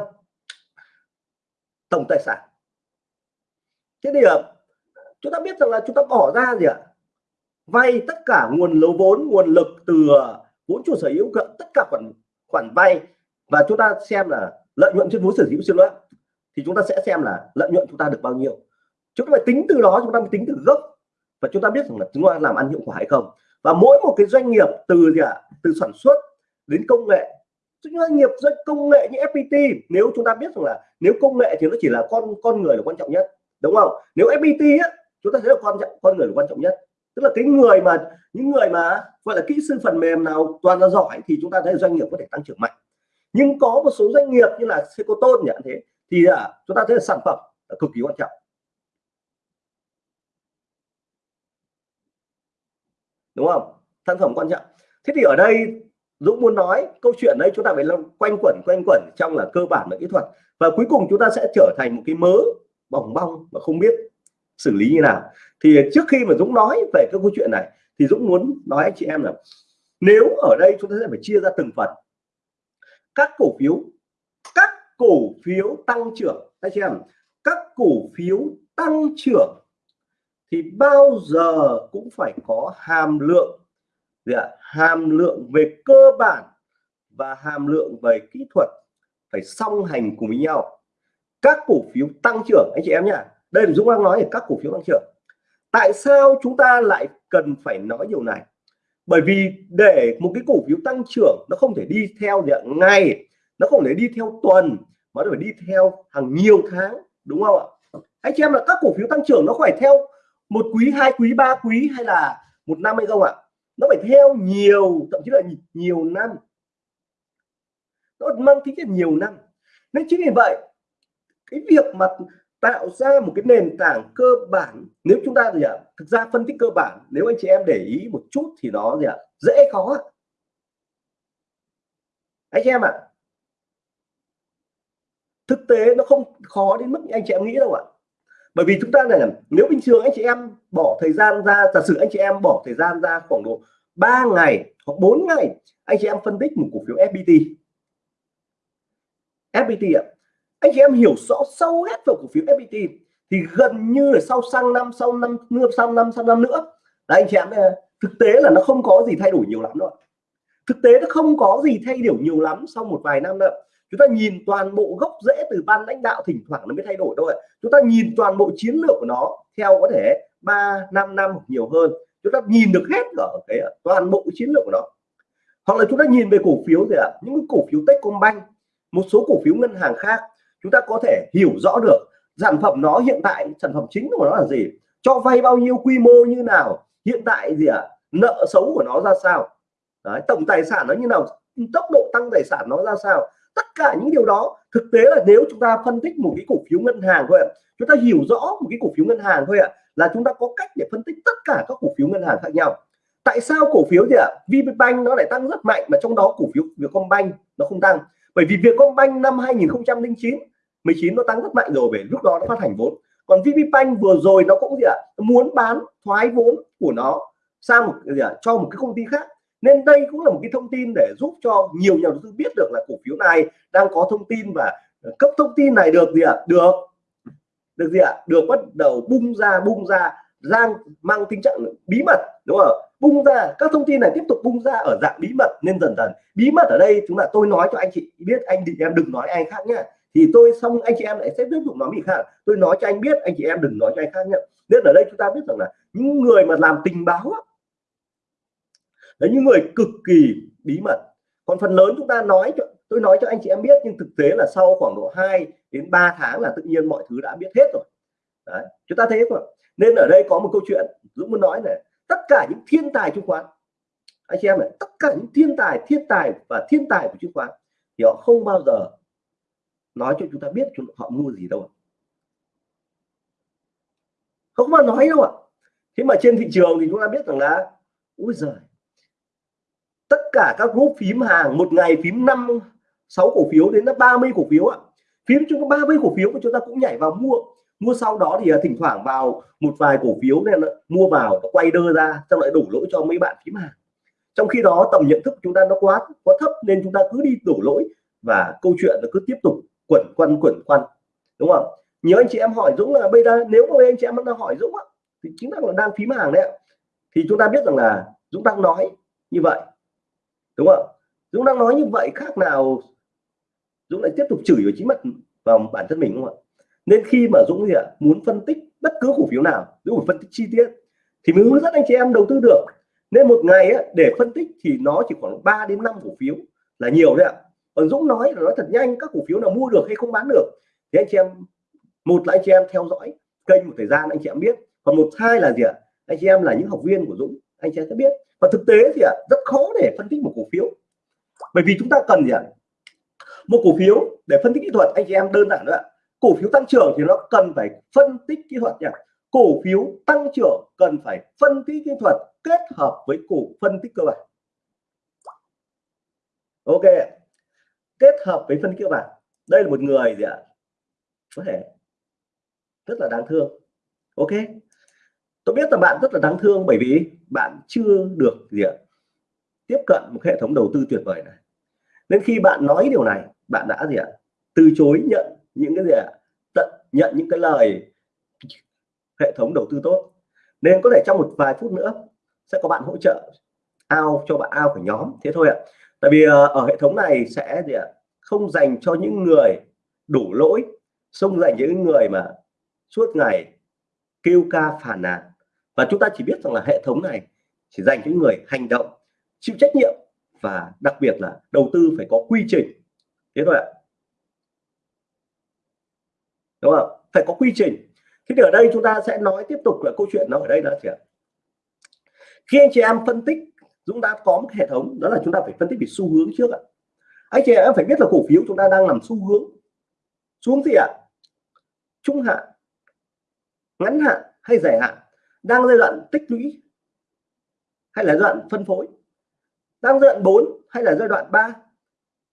tổng tài sản. Thế thì uh, chúng ta biết rằng là chúng ta bỏ ra gì ạ? Vay tất cả nguồn lấu vốn nguồn lực từ à, vốn chủ sở hữu tất cả khoản khoản vay. Và chúng ta xem là lợi nhuận trên vốn sở hữu xin lỗi thì chúng ta sẽ xem là lợi nhuận chúng ta được bao nhiêu. Chúng ta phải tính từ đó chúng ta mới tính từ gốc. Và chúng ta biết rằng là chúng ta làm ăn hiệu quả hay không. Và mỗi một cái doanh nghiệp từ gì ạ? À, từ sản xuất đến công nghệ. Doanh nghiệp doanh công nghệ như FPT nếu chúng ta biết rằng là nếu công nghệ thì nó chỉ là con con người là quan trọng nhất đúng không? Nếu FPT á, chúng ta thấy là quan trọng con người là quan trọng nhất. Tức là cái người mà những người mà gọi là kỹ sư phần mềm nào toàn là giỏi thì chúng ta thấy doanh nghiệp có thể tăng trưởng mạnh. Nhưng có một số doanh nghiệp như là Secoton nhận thế thì à, chúng ta thấy là sản phẩm là cực kỳ quan trọng. Đúng không? Sản phẩm quan trọng. Thế thì ở đây Dũng muốn nói câu chuyện đấy chúng ta phải quanh quẩn quanh quẩn trong là cơ bản là kỹ thuật. Và cuối cùng chúng ta sẽ trở thành một cái mớ bỏng bong mà không biết xử lý như nào. Thì trước khi mà Dũng nói về cái câu chuyện này thì Dũng muốn nói anh chị em là nếu ở đây chúng ta sẽ phải chia ra từng phần. Các cổ phiếu các cổ phiếu tăng trưởng. Anh chị em? Các cổ phiếu tăng trưởng thì bao giờ cũng phải có hàm lượng. Gì ạ? hàm lượng về cơ bản và hàm lượng về kỹ thuật phải song hành cùng với nhau. Các cổ phiếu tăng trưởng, anh chị em nhá. Đây là Dũng đang nói về các cổ phiếu tăng trưởng. Tại sao chúng ta lại cần phải nói điều này? Bởi vì để một cái cổ phiếu tăng trưởng nó không thể đi theo ngay nó không thể đi theo tuần, mà nó phải đi theo hàng nhiều tháng, đúng không ạ? Anh chị em là các cổ phiếu tăng trưởng nó phải theo một quý, hai quý, ba quý hay là một năm hay không ạ? Nó phải theo nhiều, thậm chí là nhiều năm. Nó mang tính chất nhiều năm. Nên chính vì vậy, cái việc mà tạo ra một cái nền tảng cơ bản, nếu chúng ta gì ạ, thực ra phân tích cơ bản, nếu anh chị em để ý một chút thì nó gì ạ, dễ khó. Anh chị em ạ thực tế nó không khó đến mức anh chị em nghĩ đâu ạ. Bởi vì chúng ta này nếu bình thường anh chị em bỏ thời gian ra, giả sử anh chị em bỏ thời gian ra khoảng độ 3 ngày hoặc 4 ngày, anh chị em phân tích một cổ phiếu FPT FPT ạ. Anh chị em hiểu rõ sâu hết vào cổ phiếu FPT thì gần như là sau sang năm, sau năm nữa sau năm sau năm nữa. Là anh chị em thực tế là nó không có gì thay đổi nhiều lắm đâu thực tế nó không có gì thay đổi nhiều lắm sau một vài năm nữa chúng ta nhìn toàn bộ gốc rễ từ ban lãnh đạo thỉnh thoảng nó mới thay đổi thôi chúng ta nhìn toàn bộ chiến lược của nó theo có thể 3 5 năm nhiều hơn. Chúng ta nhìn được hết ở cái ờ, toàn bộ chiến lược của nó. Hoặc là chúng ta nhìn về cổ phiếu gì ạ những cổ phiếu Techcombank một số cổ phiếu ngân hàng khác chúng ta có thể hiểu rõ được sản phẩm nó hiện tại sản phẩm chính của nó là gì cho vay bao nhiêu quy mô như nào hiện tại gì ạ nợ xấu của nó ra sao. Đấy, tổng tài sản nó như nào tốc độ tăng tài sản nó ra sao tất cả những điều đó, thực tế là nếu chúng ta phân tích một cái cổ phiếu ngân hàng thôi ạ, chúng ta hiểu rõ một cái cổ phiếu ngân hàng thôi ạ, là chúng ta có cách để phân tích tất cả các cổ phiếu ngân hàng khác nhau. Tại sao cổ phiếu gì ạ VPBank nó lại tăng rất mạnh mà trong đó cổ phiếu Vietcombank nó không tăng? Bởi vì Vietcombank năm 2009 19 nó tăng rất mạnh rồi về lúc đó nó phát hành vốn. Còn VPBank vừa rồi nó cũng gì ạ, muốn bán thoái vốn của nó sang một gì ạ, cho một cái công ty khác nên đây cũng là một cái thông tin để giúp cho nhiều nhà đầu tư biết được là cổ phiếu này đang có thông tin và ờ, cấp thông tin này được gì ạ? Được. Được gì ạ? Được bắt đầu bung ra bung ra đang mang tính trạng bí mật, đúng không? Bung ra, các thông tin này tiếp tục bung ra ở dạng bí mật nên dần dần. Bí mật ở đây chúng là tôi nói cho anh chị biết, anh chị em đừng nói anh khác nhé thì tôi xong anh chị em lại sẽ tiếp tục nói gì khác. Tôi nói cho anh biết, anh chị em đừng nói cho anh khác nhé nên ở đây chúng ta biết rằng là những người mà làm tình báo đấy những người cực kỳ bí mật. Còn phần lớn chúng ta nói cho tôi nói cho anh chị em biết nhưng thực tế là sau khoảng độ 2 đến 3 tháng là tự nhiên mọi thứ đã biết hết rồi. Đấy, chúng ta thấy không nên ở đây có một câu chuyện Dũng muốn nói này tất cả những thiên tài chứng khoán anh chị em này tất cả những thiên tài thiên tài và thiên tài của chứng khoán thì họ không bao giờ nói cho chúng ta biết họ mua gì đâu không mà nói đâu ạ. Thế mà trên thị trường thì chúng ta biết rằng là ui giời cả các group phím hàng một ngày phím năm sáu cổ phiếu đến 30 cổ phiếu ạ. Phím chúng ta 30 cổ phiếu của chúng ta cũng nhảy vào mua. Mua sau đó thì à, thỉnh thoảng vào một vài cổ phiếu này mua vào nó quay đơ ra xong lại đổ lỗi cho mấy bạn phím hàng. Trong khi đó tầm nhận thức của chúng ta nó quá quá thấp nên chúng ta cứ đi đổ lỗi và câu chuyện nó cứ tiếp tục quẩn quanh quẩn quanh. Đúng không? Nhiều anh chị em hỏi Dũng là bây giờ nếu mà anh chị em đang hỏi Dũng á, thì chính là đang phím hàng đấy thì chúng ta biết rằng là Dũng đang nói như vậy đúng không Dũng đang nói như vậy khác nào Dũng lại tiếp tục chửi vào chính mặt vào bản thân mình đúng không ạ? Nên khi mà Dũng gì ạ muốn phân tích bất cứ cổ phiếu nào Dũng phải phân tích chi tiết thì mới hướng dẫn anh chị em đầu tư được. Nên một ngày á, để phân tích thì nó chỉ khoảng 3 đến 5 cổ phiếu là nhiều đấy ạ. Còn Dũng nói là nói thật nhanh các cổ phiếu nào mua được hay không bán được thì anh chị em một là anh chị em theo dõi kênh một thời gian anh chị em biết. Còn một hai là gì ạ anh chị em là những học viên của Dũng anh chị em sẽ biết và thực tế thì ạ, rất khó để phân tích một cổ phiếu. Bởi vì chúng ta cần gì ạ? Một cổ phiếu để phân tích kỹ thuật, anh chị em đơn giản nữa cổ phiếu tăng trưởng thì nó cần phải phân tích kỹ thuật nhỉ cổ phiếu tăng trưởng cần phải phân tích kỹ thuật kết hợp với cổ phân tích cơ bản. Ok kết hợp với phân tích cơ bản. Đây là một người gì ạ? Có thể. Rất là đáng thương. Ok tôi biết là bạn rất là đáng thương bởi vì bạn chưa được gì ạ, tiếp cận một hệ thống đầu tư tuyệt vời này. Nên khi bạn nói điều này, bạn đã gì ạ, từ chối nhận những cái gì ạ, tận, nhận những cái lời hệ thống đầu tư tốt. Nên có thể trong một vài phút nữa sẽ có bạn hỗ trợ ao, cho bạn ao của nhóm. Thế thôi ạ. Tại vì ờ, ở hệ thống này sẽ gì ạ, không dành cho những người đủ lỗi, không dành những người mà suốt ngày kêu ca phản nàn. Và chúng ta chỉ biết rằng là hệ thống này chỉ dành những người hành động, chịu trách nhiệm và đặc biệt là đầu tư phải có quy trình. Thế thôi ạ. Đúng không? Phải có quy trình. Thế thì ở đây chúng ta sẽ nói tiếp tục là câu chuyện nó ở đây là gì ạ? Khi anh chị em phân tích chúng ta có một hệ thống, đó là chúng ta phải phân tích về xu hướng trước ạ. Anh chị em phải biết là cổ phiếu chúng ta đang làm xu hướng. Xuống gì ạ? Trung hạn ngắn hạn hay dài hạn, đang giai đoạn tích lũy hay là giai đoạn phân phối, đang giai đoạn 4 hay là giai đoạn 3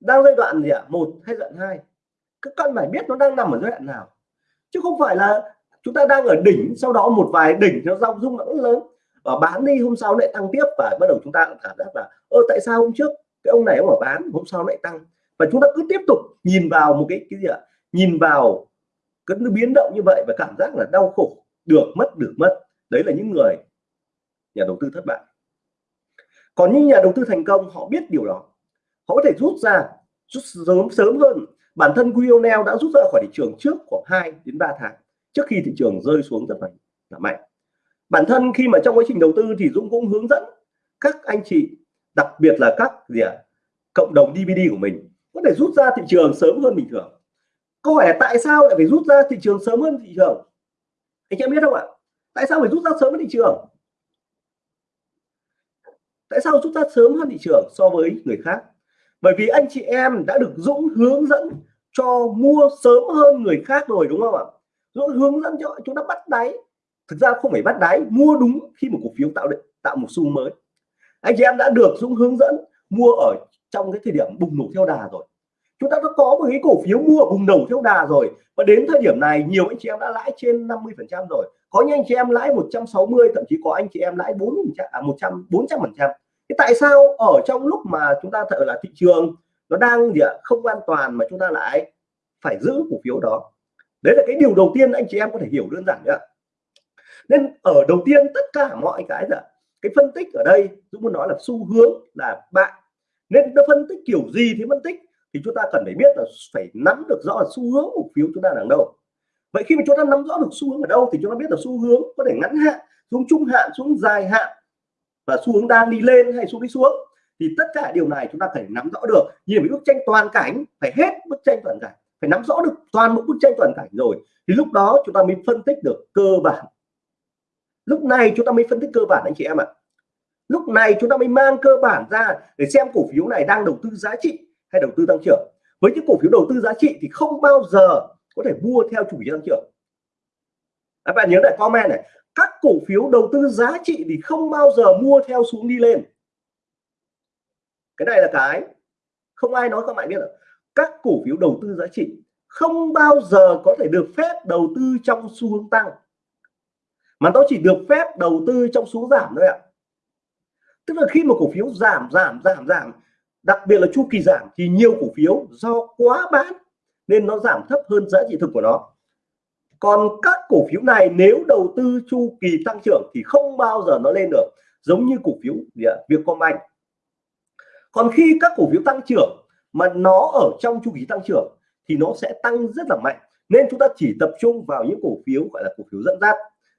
đang giai đoạn gì ạ? Một hay giai đoạn hai? Các con phải biết nó đang nằm ở giai đoạn nào. Chứ không phải là chúng ta đang ở đỉnh, sau đó một vài đỉnh nó rong rung nó lớn. Và bán đi, hôm sau lại tăng tiếp và bắt đầu chúng ta cảm giác là, ơ, tại sao hôm trước cái ông này ông ở bán, hôm sau lại tăng? Và chúng ta cứ tiếp tục nhìn vào một cái cái gì ạ? Nhìn vào cái biến động như vậy và cảm giác là đau khổ, được mất được mất. Đấy là những người nhà đầu tư thất bại. Còn những nhà đầu tư thành công, họ biết điều đó. Họ có thể rút ra, rút sớm sớm hơn. Bản thân Guionel đã rút ra khỏi thị trường trước khoảng 2 đến 3 tháng, trước khi thị trường rơi xuống rất là mạnh. Bản thân khi mà trong quá trình đầu tư thì Dũng cũng hướng dẫn các anh chị, đặc biệt là các gì ạ, cộng đồng DVD của mình, có thể rút ra thị trường sớm hơn bình thường câu hỏi là tại sao lại phải rút ra thị trường sớm hơn thị trường? Anh em biết không ạ? Tại sao phải rút ra sớm hơn thị trường? Tại sao rút ra sớm hơn thị trường so với người khác? Bởi vì anh chị em đã được Dũng hướng dẫn cho mua sớm hơn người khác rồi, đúng không ạ? Dũng hướng dẫn cho chúng ta bắt đáy. Thực ra không phải bắt đáy, mua đúng khi một cổ phiếu tạo định, tạo một xu mới. Anh chị em đã được Dũng hướng dẫn mua ở trong cái thời điểm bùng nổ theo đà rồi chúng ta đã có một cái cổ phiếu mua ở bùng nổ theo đà rồi. Và đến thời điểm này, nhiều anh chị em đã lãi trên 50 phần trăm rồi. Có những anh chị em lãi 160 thậm chí có anh chị em lãi 4 à 100 400 phần trăm. À, tại sao ở trong lúc mà chúng ta thật là thị trường, nó đang gì ạ, không an toàn mà chúng ta lại phải giữ cổ phiếu đó? Đấy là cái điều đầu tiên anh chị em có thể hiểu đơn giản nữa nên ở đầu tiên, tất cả mọi cái là cái phân tích ở đây, Dũng muốn nói là xu hướng là bạn. Nên nó phân tích kiểu gì thì phân tích thì chúng ta cần phải biết là phải nắm được rõ là xu hướng cổ phiếu chúng ta đang đâu. Vậy khi mà chúng ta nắm rõ được xu hướng ở đâu thì chúng ta biết là xu hướng có thể ngắn hạn, xuống trung hạn, xuống dài hạn và xu hướng đang đi lên hay xuống đi xuống. Thì tất cả điều này chúng ta phải nắm rõ được. Như bức tranh toàn cảnh, phải hết bức tranh toàn cảnh, phải nắm rõ được toàn bộ bức tranh toàn cảnh rồi thì lúc đó chúng ta mới phân tích được cơ bản. Lúc này chúng ta mới phân tích cơ bản, anh chị em ạ. Lúc này chúng ta mới mang cơ bản ra để xem cổ phiếu này đang đầu tư giá trị hay đầu tư tăng trưởng. Với những cổ phiếu đầu tư giá trị thì không bao giờ có thể mua theo chủ nghĩa tăng trưởng. Các bạn nhớ lại comment này. Các cổ phiếu đầu tư giá trị thì không bao giờ mua theo xuống đi lên. Cái này là cái không ai nói, các bạn biết là các cổ phiếu đầu tư giá trị không bao giờ có thể được phép đầu tư trong xu hướng tăng. Mà nó chỉ được phép đầu tư trong xu hướng giảm thôi ạ. Tức là khi mà cổ phiếu giảm giảm giảm giảm đặc biệt là chu kỳ giảm thì nhiều cổ phiếu do quá bán nên nó giảm thấp hơn giá trị thực của nó còn các cổ phiếu này nếu đầu tư chu kỳ tăng trưởng thì không bao giờ nó lên được giống như cổ phiếu gì ạ Vietcombank còn khi các cổ phiếu tăng trưởng mà nó ở trong chu kỳ tăng trưởng thì nó sẽ tăng rất là mạnh nên chúng ta chỉ tập trung vào những cổ phiếu gọi là cổ phiếu dẫn dắt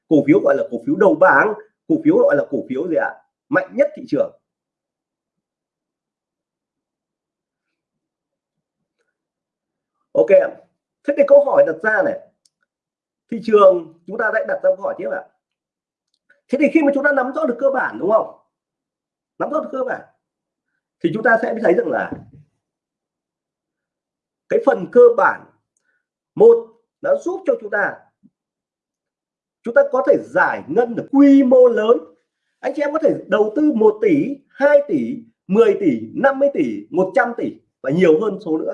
cổ phiếu gọi là cổ phiếu đầu bảng cổ phiếu gọi là cổ phiếu gì ạ mạnh nhất thị trường ok thế thì câu hỏi đặt ra này, thị trường chúng ta đã đặt ra câu hỏi tiếp ạ. Thế thì khi mà chúng ta nắm rõ được cơ bản, đúng không? Nắm rõ được cơ bản, thì chúng ta sẽ thấy rằng là cái phần cơ bản một đã giúp cho chúng ta chúng ta có thể giải ngân được quy mô lớn. Anh chị em có thể đầu tư 1 tỷ 2 tỷ 10 tỷ 50 tỷ 100 tỷ và nhiều hơn số nữa.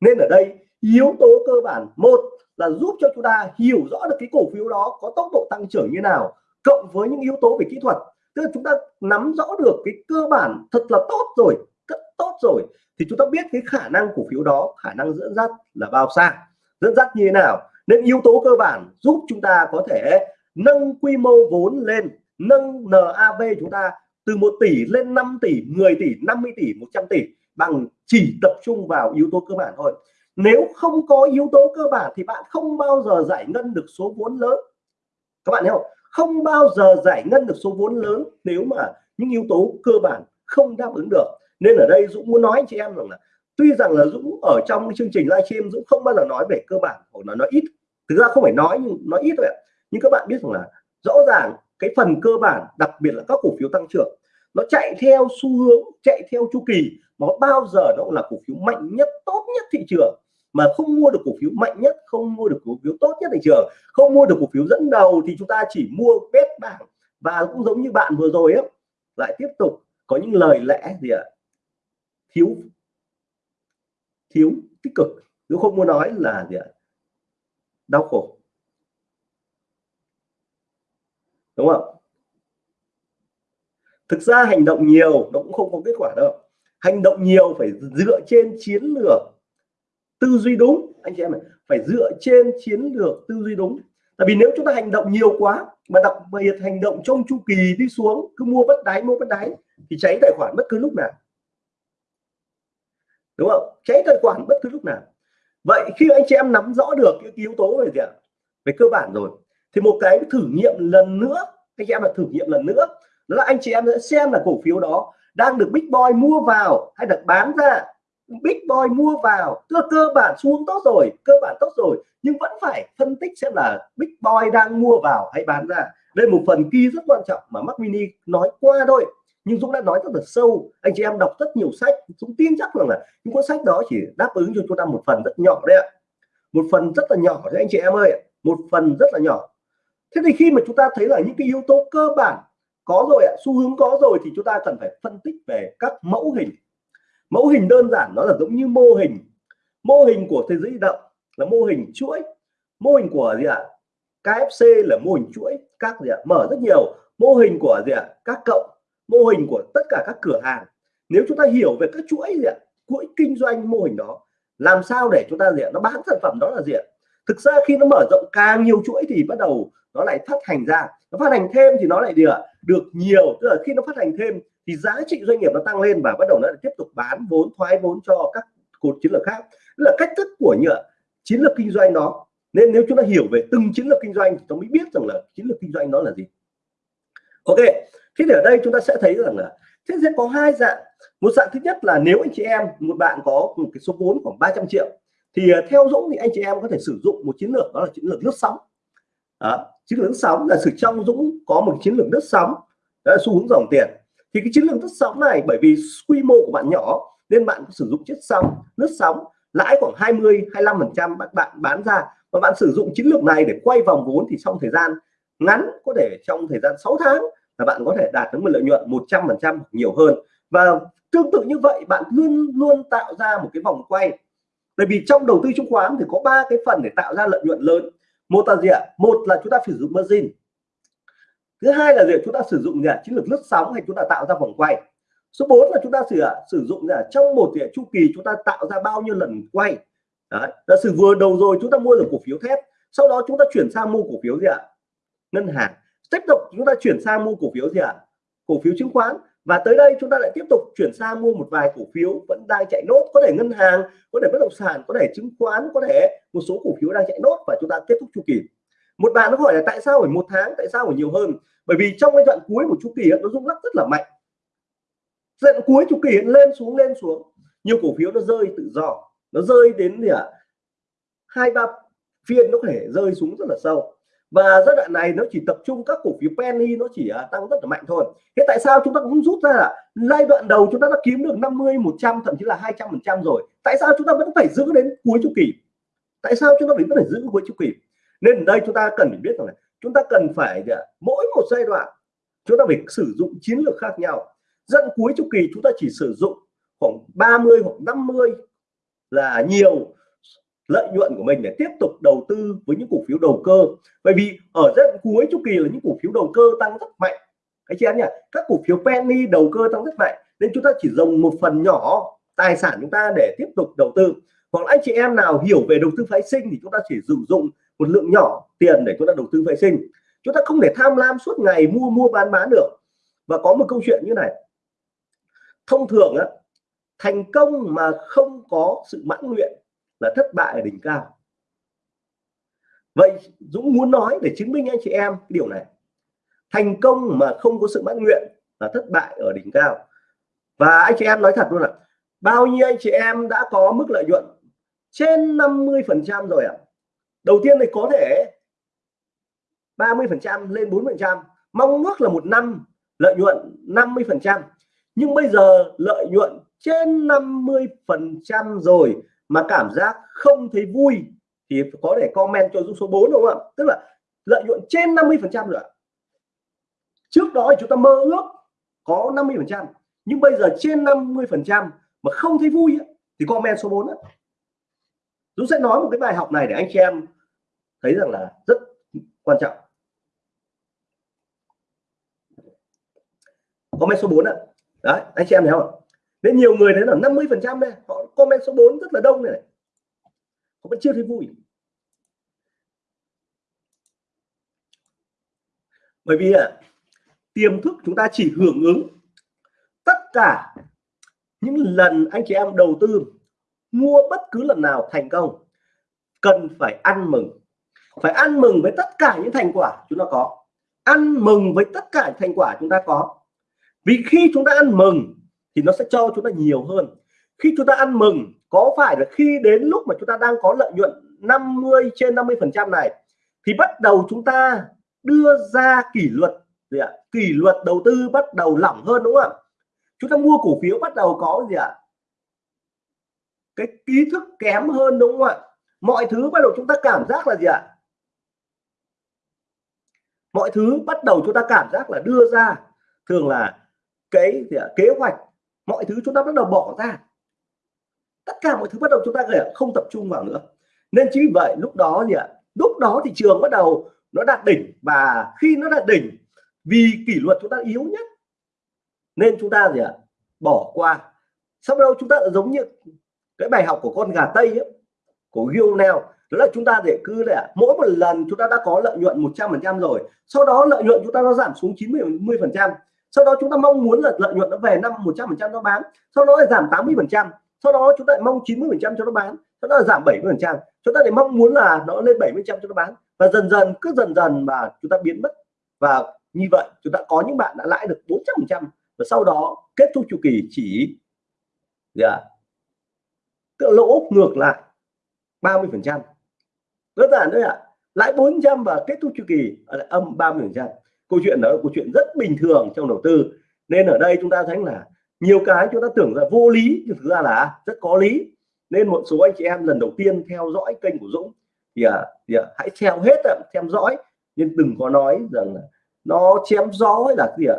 Nên ở đây yếu tố cơ bản một là giúp cho chúng ta hiểu rõ được cái cổ phiếu đó có tốc độ tăng trưởng như nào, cộng với những yếu tố về kỹ thuật. Tức là chúng ta nắm rõ được cái cơ bản thật là tốt rồi, rất tốt rồi, thì chúng ta biết cái khả năng cổ phiếu đó, khả năng dẫn dắt là bao xa, dẫn dắt như thế nào. Nên yếu tố cơ bản giúp chúng ta có thể nâng quy mô vốn lên, nâng NAV chúng ta từ 1 tỷ lên 5 tỷ 10 tỷ 50 tỷ 100 tỷ bằng chỉ tập trung vào yếu tố cơ bản thôi nếu không có yếu tố cơ bản thì bạn không bao giờ giải ngân được số vốn lớn. Các bạn hiểu không? Không bao giờ giải ngân được số vốn lớn nếu mà những yếu tố cơ bản không đáp ứng được. Nên ở đây Dũng muốn nói anh chị em rằng là tuy rằng là Dũng ở trong chương trình livestream Dũng không bao giờ nói về cơ bản, hoặc là nói ít. Thực ra không phải nói, nhưng nói ít thôi ạ. Nhưng các bạn biết rằng là rõ ràng cái phần cơ bản, đặc biệt là các cổ phiếu tăng trưởng, nó chạy theo xu hướng, chạy theo chu kỳ mà bao giờ nó cũng là cổ phiếu mạnh nhất, tốt nhất thị trường. Mà không mua được cổ phiếu mạnh nhất, không mua được cổ phiếu tốt nhất thị trường. Không mua được cổ phiếu dẫn đầu thì chúng ta chỉ mua bét bảng. Và cũng giống như bạn vừa rồi ấy lại tiếp tục có những lời lẽ gì ạ? Thiếu thiếu tích cực. Nếu không muốn nói là gì ạ? Đau khổ. Đúng không? Thực ra hành động nhiều nó cũng không có kết quả đâu hành động nhiều phải dựa trên chiến lược tư duy đúng. Anh chị em này phải dựa trên chiến lược tư duy đúng. Tại vì nếu chúng ta hành động nhiều quá, mà đặc biệt hành động trong chu kỳ đi xuống, cứ mua bất đáy, mua bất đáy, thì cháy tài khoản bất cứ lúc nào. Đúng không? Cháy tài khoản bất cứ lúc nào. Vậy khi anh chị em nắm rõ được những yếu tố về gì ạ? Về cơ bản rồi, thì một cái thử nghiệm lần nữa, anh chị em là thử nghiệm lần nữa, đó là anh chị em sẽ xem là cổ phiếu đó đang được big boy mua vào hay được bán ra? Big boy mua vào. Cơ cơ bản xuống tốt rồi, cơ bản tốt rồi. Nhưng vẫn phải phân tích xem là big boy đang mua vào hay bán ra. Đây một phần key rất quan trọng mà Mac Mini nói qua thôi. Nhưng Dũng đã nói rất là sâu. Anh chị em đọc rất nhiều sách. Dũng tin chắc rằng là những cuốn sách đó chỉ đáp ứng cho chúng ta một phần rất nhỏ đấy ạ. Một phần rất là nhỏ đấy anh chị em ơi một phần rất là nhỏ. Thế thì khi mà chúng ta thấy là những cái yếu tố cơ bản có rồi ạ, xu hướng có rồi thì chúng ta cần phải phân tích về các mẫu hình. Mẫu hình đơn giản, nó là giống như mô hình. Mô hình của thế giới động là mô hình chuỗi. Mô hình của gì ạ? KFC là mô hình chuỗi, các gì ạ? Mở rất nhiều. Mô hình của gì ạ? Các cộng mô hình của tất cả các cửa hàng. Nếu chúng ta hiểu về các chuỗi gì ạ? Chuỗi kinh doanh mô hình đó, làm sao để chúng ta gì ạ? Nó bán sản phẩm đó là gì ạ? Thực ra khi nó mở rộng càng nhiều chuỗi thì bắt đầu nó lại phát hành ra nó phát hành thêm thì nó lại được được nhiều. Tức là khi nó phát hành thêm thì giá trị doanh nghiệp nó tăng lên và bắt đầu nó lại tiếp tục bán vốn, thoái vốn cho các cột chiến lược khác. Tức là cách thức của nhựa, chiến lược kinh doanh đó nên nếu chúng ta hiểu về từng chiến lược kinh doanh thì chúng mới biết rằng là chiến lược kinh doanh đó là gì. Ok, thế thì ở đây chúng ta sẽ thấy rằng là thế sẽ có hai dạng. Một dạng thứ nhất là nếu anh chị em, một bạn có một cái số vốn khoảng 300 triệu, thì à, theo Dũng thì anh chị em có thể sử dụng một chiến lược, đó là chiến lược lướt sóng đó, chiến lược sóng là sự trong Dũng có một chiến lược đất sóng đó là xu hướng dòng tiền. Thì cái chiến lược đất sóng này bởi vì quy mô của bạn nhỏ nên bạn sử dụng chiếc sóng lướt sóng lãi khoảng 20 25 phần trăm các bạn bán ra. Và bạn sử dụng chiến lược này để quay vòng vốn thì trong thời gian ngắn có thể trong thời gian 6 tháng là bạn có thể đạt được một lợi nhuận 100 phần trăm nhiều hơn. Và tương tự như vậy bạn luôn luôn tạo ra một cái vòng quay. Bởi vì trong đầu tư chứng khoán thì có ba cái phần để tạo ra lợi nhuận lớn một là gì ạ? Một là chúng ta sử dụng margin. Thứ hai là gì chúng ta sử dụng gì chiến lược lướt sóng hay chúng ta tạo ra vòng quay. Số 4 là chúng ta sử sử dụng là trong một gì chu kỳ chúng ta tạo ra bao nhiêu lần quay. Đấy. giả sử vừa đầu rồi chúng ta mua được cổ phiếu thép, sau đó chúng ta chuyển sang mua cổ phiếu gì ạ? Ngân hàng. Tiếp tục chúng ta chuyển sang mua cổ phiếu gì ạ? Cổ phiếu chứng khoán và tới đây chúng ta lại tiếp tục chuyển sang mua một vài cổ phiếu vẫn đang chạy nốt, có thể ngân hàng, có thể bất động sản, có thể chứng khoán, có thể một số cổ phiếu đang chạy nốt và chúng ta kết thúc chu kỳ. Một bạn nó hỏi là tại sao phải một tháng, tại sao phải nhiều hơn? Bởi vì trong cái đoạn cuối của chu kỳ nó rung lắc rất là mạnh. Đoạn cuối chu kỳ lên xuống lên xuống. Nhiều cổ phiếu nó rơi tự do. Nó rơi đến gì ạ? Hai ba phiên nó có thể rơi xuống rất là sâu và giai đoạn này nó chỉ tập trung các cổ phiếu penny nó chỉ uh, tăng rất là mạnh thôi. Thế tại sao chúng ta cũng rút ra là giai đoạn đầu chúng ta đã kiếm được 50 100 thậm chí là 200 phần trăm rồi. Tại sao chúng ta vẫn phải giữ đến cuối chu kỳ? Tại sao chúng ta vẫn phải giữ cuối chu kỳ? Nên ở đây chúng ta cần phải biết rằng là chúng ta cần phải à, mỗi một giai đoạn chúng ta phải sử dụng chiến lược khác nhau. Dẫn cuối chu kỳ chúng ta chỉ sử dụng khoảng 30 hoặc 50 là nhiều lợi nhuận của mình để tiếp tục đầu tư với những cổ phiếu đầu cơ. Bởi vì ở giai cuối chu kỳ là những cổ phiếu đầu cơ tăng rất mạnh. Anh chị em nhỉ? Các cổ phiếu penny đầu cơ tăng rất mạnh. Nên chúng ta chỉ dùng một phần nhỏ tài sản chúng ta để tiếp tục đầu tư. Hoặc anh chị em nào hiểu về đầu tư phái sinh thì chúng ta chỉ sử dụng một lượng nhỏ tiền để chúng ta đầu tư phái sinh. Chúng ta không thể tham lam suốt ngày mua mua, bán bán được. Và có một câu chuyện như này. Thông thường á, thành công mà không có sự mãn nguyện là thất bại ở đỉnh cao. Vậy Dũng muốn nói để chứng minh anh chị em cái điều này. Thành công mà không có sự mãn nguyện là thất bại ở đỉnh cao. Và anh chị em nói thật luôn ạ, bao nhiêu anh chị em đã có mức lợi nhuận trên 50 phần trăm rồi ạ. Đầu tiên thì có thể 30 phần trăm lên 4 phần trăm, mong ước là một năm lợi nhuận 50 phần trăm. Nhưng bây giờ lợi nhuận trên 50 phần trăm rồi mà cảm giác không thấy vui thì có thể comment cho Dũng số 4 đúng không ạ? Tức là lợi nhuận trên 50 phần trăm nữa trước đó thì chúng ta mơ ước có 50 phần trăm, nhưng bây giờ trên 50 phần trăm mà không thấy vui thì comment số 4 đó. Dũng sẽ nói một cái bài học này để anh chị em thấy rằng là rất quan trọng. Comment số 4 ạ. Đấy, anh chị em thấy không nên nhiều người thấy là 50 phần trăm đây họ comment số 4 rất là đông này, này. họ vẫn chưa thấy vui. Bởi vì à, tiềm thức chúng ta chỉ hưởng ứng tất cả những lần anh chị em đầu tư mua bất cứ lần nào thành công cần phải ăn mừng. Phải ăn mừng với tất cả những thành quả chúng ta có. Ăn mừng với tất cả thành quả chúng ta có. Vì khi chúng ta ăn mừng thì nó sẽ cho chúng ta nhiều hơn. Khi chúng ta ăn mừng, có phải là khi đến lúc mà chúng ta đang có lợi nhuận 50 trên 50 phần trăm này, thì bắt đầu chúng ta đưa ra kỷ luật, gì ạ? Kỷ luật đầu tư bắt đầu lỏng hơn, đúng không ạ? Chúng ta mua cổ phiếu bắt đầu có gì ạ? Cái ý thức kém hơn, đúng không ạ? Mọi thứ bắt đầu chúng ta cảm giác là gì ạ? Mọi thứ bắt đầu chúng ta cảm giác là đưa ra. Thường là cái gì ạ? kế hoạch mọi thứ chúng ta bắt đầu bỏ ra. Tất cả mọi thứ bắt đầu chúng ta không tập trung vào nữa. Nên chính vì vậy lúc đó gì ạ? Lúc đó thị trường bắt đầu nó đạt đỉnh và khi nó đạt đỉnh vì kỷ luật chúng ta yếu nhất nên chúng ta gì ạ? Bỏ qua. Sau đó chúng ta giống như cái bài học của con gà tây ấy, của Gionel đó là chúng ta để cứ là mỗi một lần chúng ta đã có lợi nhuận 100 phần trăm rồi sau đó lợi nhuận chúng ta nó giảm xuống 90 10 phần trăm sau đó chúng ta mong muốn là lợi nhuận nó về năm 100 phần trăm nó bán sau đó lại giảm 80 phần trăm sau đó chúng ta lại mong 90 phần trăm cho nó bán sau đó là giảm 70 phần trăm. Chúng ta lại mong muốn là nó lên 70 trăm cho nó bán. Và dần dần cứ dần dần mà chúng ta biến mất. Và như vậy chúng ta có những bạn đã lãi được 400 phần trăm. Và sau đó kết thúc chu kỳ chỉ yeah, dạ, tự lỗ ngược lại 30 phần trăm. Đơn giản thôi ạ. À. lãi 400 và kết thúc chu kỳ lại âm 30 phần trăm câu chuyện đó là câu chuyện rất bình thường trong đầu tư. Nên ở đây chúng ta thấy là nhiều cái chúng ta tưởng là vô lý nhưng thực ra là rất có lý. Nên một số anh chị em lần đầu tiên theo dõi kênh của Dũng thì, à, thì à, hãy theo hết à, theo dõi. Nhưng đừng có nói rằng là nó chém gió hay là gì ạ?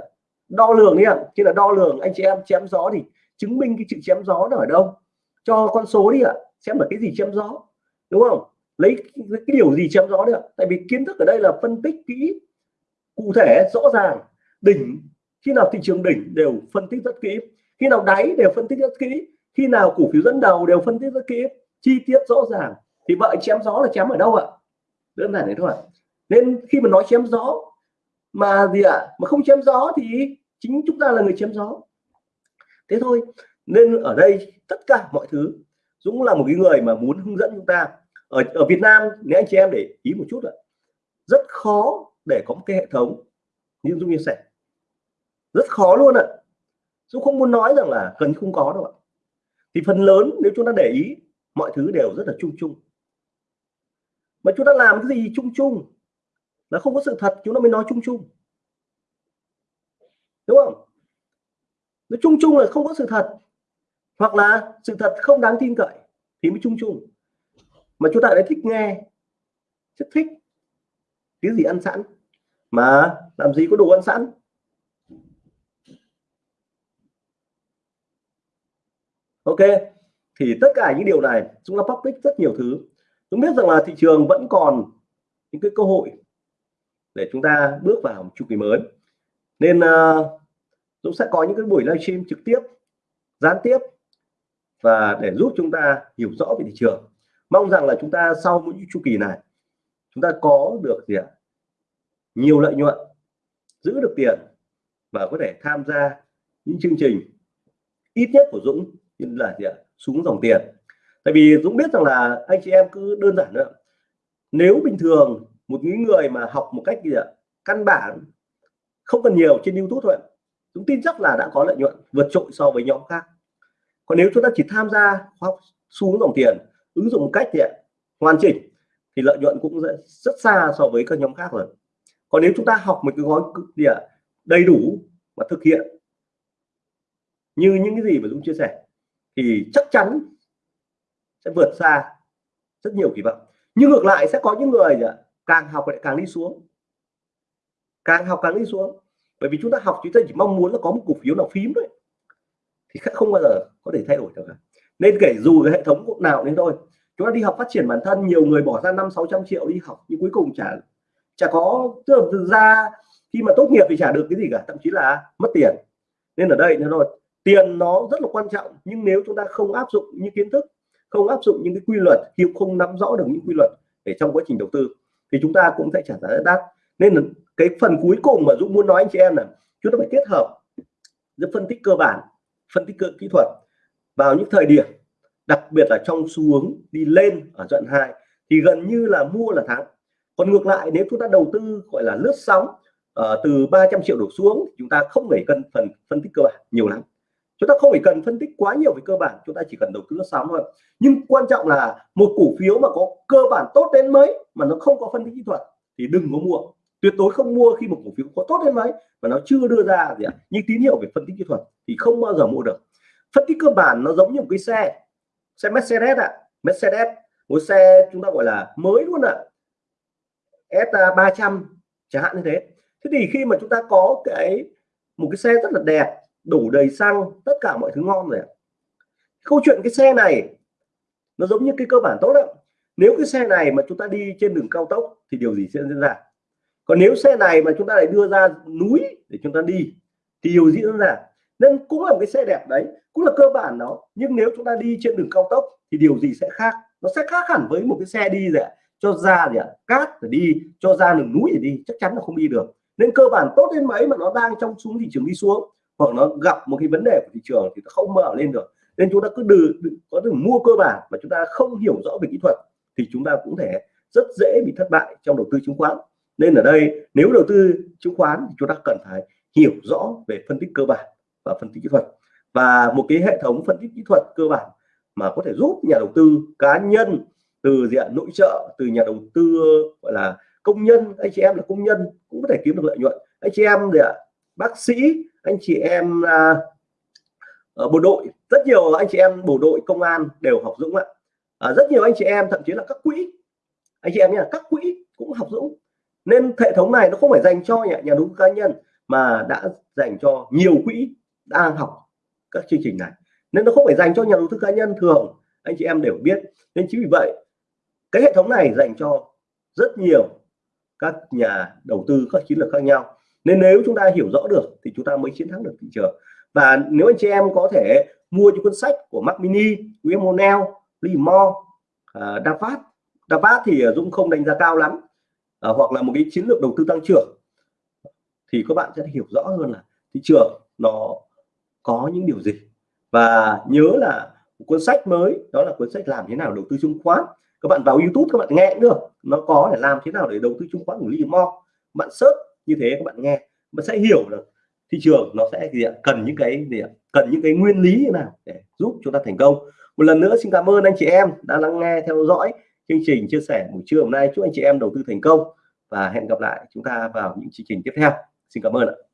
Đo lường đi ạ. Khi là đo lường anh chị em chém gió thì chứng minh cái chữ chém gió nó ở đâu? Cho con số đi ạ. Xem là cái gì chém gió đúng không? Lấy cái điều gì chém gió được tại vì kiến thức ở đây là phân tích kỹ cụ thể, rõ ràng, đỉnh, khi nào thị trường đỉnh đều phân tích rất kỹ, khi nào đáy đều phân tích rất kỹ, khi nào cổ phiếu dẫn đầu đều phân tích rất kỹ, chi tiết rõ ràng. Thì vậy chém gió là chém ở đâu ạ? Đơn giản thế thôi nên khi mà nói chém gió mà gì ạ? Mà không chém gió thì chính chúng ta là người chém gió. Thế thôi, nên ở đây tất cả mọi thứ, Dũng là một cái người mà muốn hướng dẫn chúng ta. Ở ở Việt Nam nếu anh chị em để ý một chút ạ. Rất khó để có một cái hệ thống như Dung chia sẻ. Rất khó luôn ạ. Dung không muốn nói rằng là gần không có đâu ạ. Thì phần lớn nếu chúng ta để ý, mọi thứ đều rất là chung chung. Mà chúng ta làm cái gì chung chung? Là không có sự thật, chúng ta mới nói chung chung. Đúng không? Nó chung chung là không có sự thật. Hoặc là sự thật không đáng tin cậy thì mới chung chung. Mà chúng ta lại thích nghe, rất thích cái gì ăn sẵn? Mà làm gì có đồ ăn sẵn? Ok thì tất cả những điều này chúng ta public rất nhiều thứ. Chúng biết rằng là thị trường vẫn còn những cái cơ hội để chúng ta bước vào một chu kỳ mới. Nên uh, Dũng sẽ có những cái buổi livestream trực tiếp gián tiếp và để giúp chúng ta hiểu rõ về thị trường. Mong rằng là chúng ta sau mỗi chu kỳ này chúng ta có được gì ạ? Nhiều lợi nhuận, giữ được tiền và có thể tham gia những chương trình ít nhất của Dũng là gì ạ? Xuống dòng tiền. Tại vì Dũng biết rằng là anh chị em cứ đơn giản nữa nếu bình thường một những người mà học một cách gì ạ? Căn bản, không cần nhiều trên YouTube thôi Dũng tin chắc là đã có lợi nhuận vượt trội so với nhóm khác. Còn nếu chúng ta chỉ tham gia học xuống dòng tiền, ứng dụng một cách thì hoàn chỉnh thì lợi nhuận cũng rất, rất xa so với các nhóm khác rồi. Còn nếu chúng ta học một cái gói gì ạ đầy đủ và thực hiện như những cái gì mà Dũng chia sẻ thì chắc chắn sẽ vượt xa rất nhiều kỳ vọng. Nhưng ngược lại sẽ có những người càng học lại càng đi xuống. Càng học càng đi xuống. Bởi vì chúng ta học chúng ta chỉ mong muốn là có một cổ phiếu nào phím thôi thì không bao giờ có thể thay đổi được cả. Nên kể dù cái hệ thống nào đến thôi chúng ta đi học phát triển bản thân, nhiều người bỏ ra năm, sáu trăm triệu đi học, nhưng cuối cùng chả chả có, tức là ra khi mà tốt nghiệp thì chả được cái gì cả, thậm chí là mất tiền. Nên ở đây nó rồi tiền nó rất là quan trọng, nhưng nếu chúng ta không áp dụng những kiến thức, không áp dụng những cái quy luật, khi không nắm rõ được những quy luật để trong quá trình đầu tư, thì chúng ta cũng sẽ trả giá đắt. Nên là cái phần cuối cùng mà Dũng muốn nói anh chị em là chúng ta phải kết hợp giữa phân tích cơ bản, phân tích cơ, kỹ thuật vào những thời điểm đặc biệt là trong xu hướng đi lên ở đoạn 2 thì gần như là mua là thắng. Còn ngược lại nếu chúng ta đầu tư gọi là lướt sóng uh, từ 300 triệu đổ xuống chúng ta không phải cần phần phân tích cơ bản nhiều lắm. Chúng ta không phải cần phân tích quá nhiều về cơ bản chúng ta chỉ cần đầu tư lướt sóng thôi. Nhưng quan trọng là một cổ phiếu mà có cơ bản tốt đến mấy mà nó không có phân tích kỹ thuật thì đừng có mua. Tuyệt đối không mua khi một cổ phiếu có tốt đến mấy mà nó chưa đưa ra gì ạ. Những tín hiệu về phân tích kỹ thuật thì không bao giờ mua được. Phân tích cơ bản nó giống như một cái xe xe Mercedes ạ. À. Mercedes, một xe chúng ta gọi là mới luôn ạ. À. S300 chẳng hạn như thế. Thế thì khi mà chúng ta có cái, một cái xe rất là đẹp, đủ đầy xăng, tất cả mọi thứ ngon rồi câu chuyện cái xe này, nó giống như cái cơ bản tốt đó nếu cái xe này mà chúng ta đi trên đường cao tốc thì điều gì sẽ diễn ra? Còn nếu xe này mà chúng ta lại đưa ra núi để chúng ta đi, thì điều gì diễn ra? Nên cũng là một cái xe đẹp đấy cũng là cơ bản nó nhưng nếu chúng ta đi trên đường cao tốc thì điều gì sẽ khác? Nó sẽ khác hẳn với một cái xe đi rồi cho ra gì ạ cát để đi cho ra đường núi để đi chắc chắn là không đi được. Nên cơ bản tốt đến mấy mà nó đang trong xuống thị trường đi xuống hoặc nó gặp một cái vấn đề của thị trường thì nó không mở lên được. Nên chúng ta cứ đừ, đừ có thể mua cơ bản mà chúng ta không hiểu rõ về kỹ thuật thì chúng ta cũng thể rất dễ bị thất bại trong đầu tư chứng khoán. Nên ở đây nếu đầu tư chứng khoán thì chúng ta cần phải hiểu rõ về phân tích cơ bản và phân tích kỹ thuật. Và một cái hệ thống phân tích kỹ thuật cơ bản mà có thể giúp nhà đầu tư cá nhân từ diện nội trợ từ nhà đầu tư gọi là công nhân anh chị em là công nhân cũng có thể kiếm được lợi nhuận. Anh chị em là bác sĩ anh chị em à, ở bộ đội rất nhiều anh chị em bộ đội công an đều học dũng ạ. À, rất nhiều anh chị em thậm chí là các quỹ anh chị em là các quỹ cũng học dũng. Nên hệ thống này nó không phải dành cho nhà, nhà đầu tư cá nhân mà đã dành cho nhiều quỹ đang học các chương trình này. Nên nó không phải dành cho nhà đầu tư cá nhân thường anh chị em đều biết. Nên chính vì vậy cái hệ thống này dành cho rất nhiều các nhà đầu tư các chiến lược khác nhau. Nên nếu chúng ta hiểu rõ được thì chúng ta mới chiến thắng được thị trường. Và nếu anh chị em có thể mua những cuốn sách của Mac Mini, William O'Neill, Lee Moore, uh, Davat. Davat thì Dũng không đánh giá cao lắm uh, hoặc là một cái chiến lược đầu tư tăng trưởng. Thì các bạn sẽ hiểu rõ hơn là thị trường nó có những điều gì? Và nhớ là cuốn sách mới, đó là cuốn sách làm thế nào đầu tư chứng khoán. Các bạn vào YouTube các bạn nghe được. Nó có để làm thế nào để đầu tư chứng khoán của Lee Mo. Bạn search như thế các bạn nghe bạn sẽ hiểu được thị trường nó sẽ gì ạ? cần những cái gì ạ? cần những cái nguyên lý như nào để giúp chúng ta thành công. Một lần nữa xin cảm ơn anh chị em đã lắng nghe, theo dõi chương trình chia sẻ buổi trưa hôm nay. Chúc anh chị em đầu tư thành công và hẹn gặp lại chúng ta vào những chương trình tiếp theo. Xin cảm ơn ạ.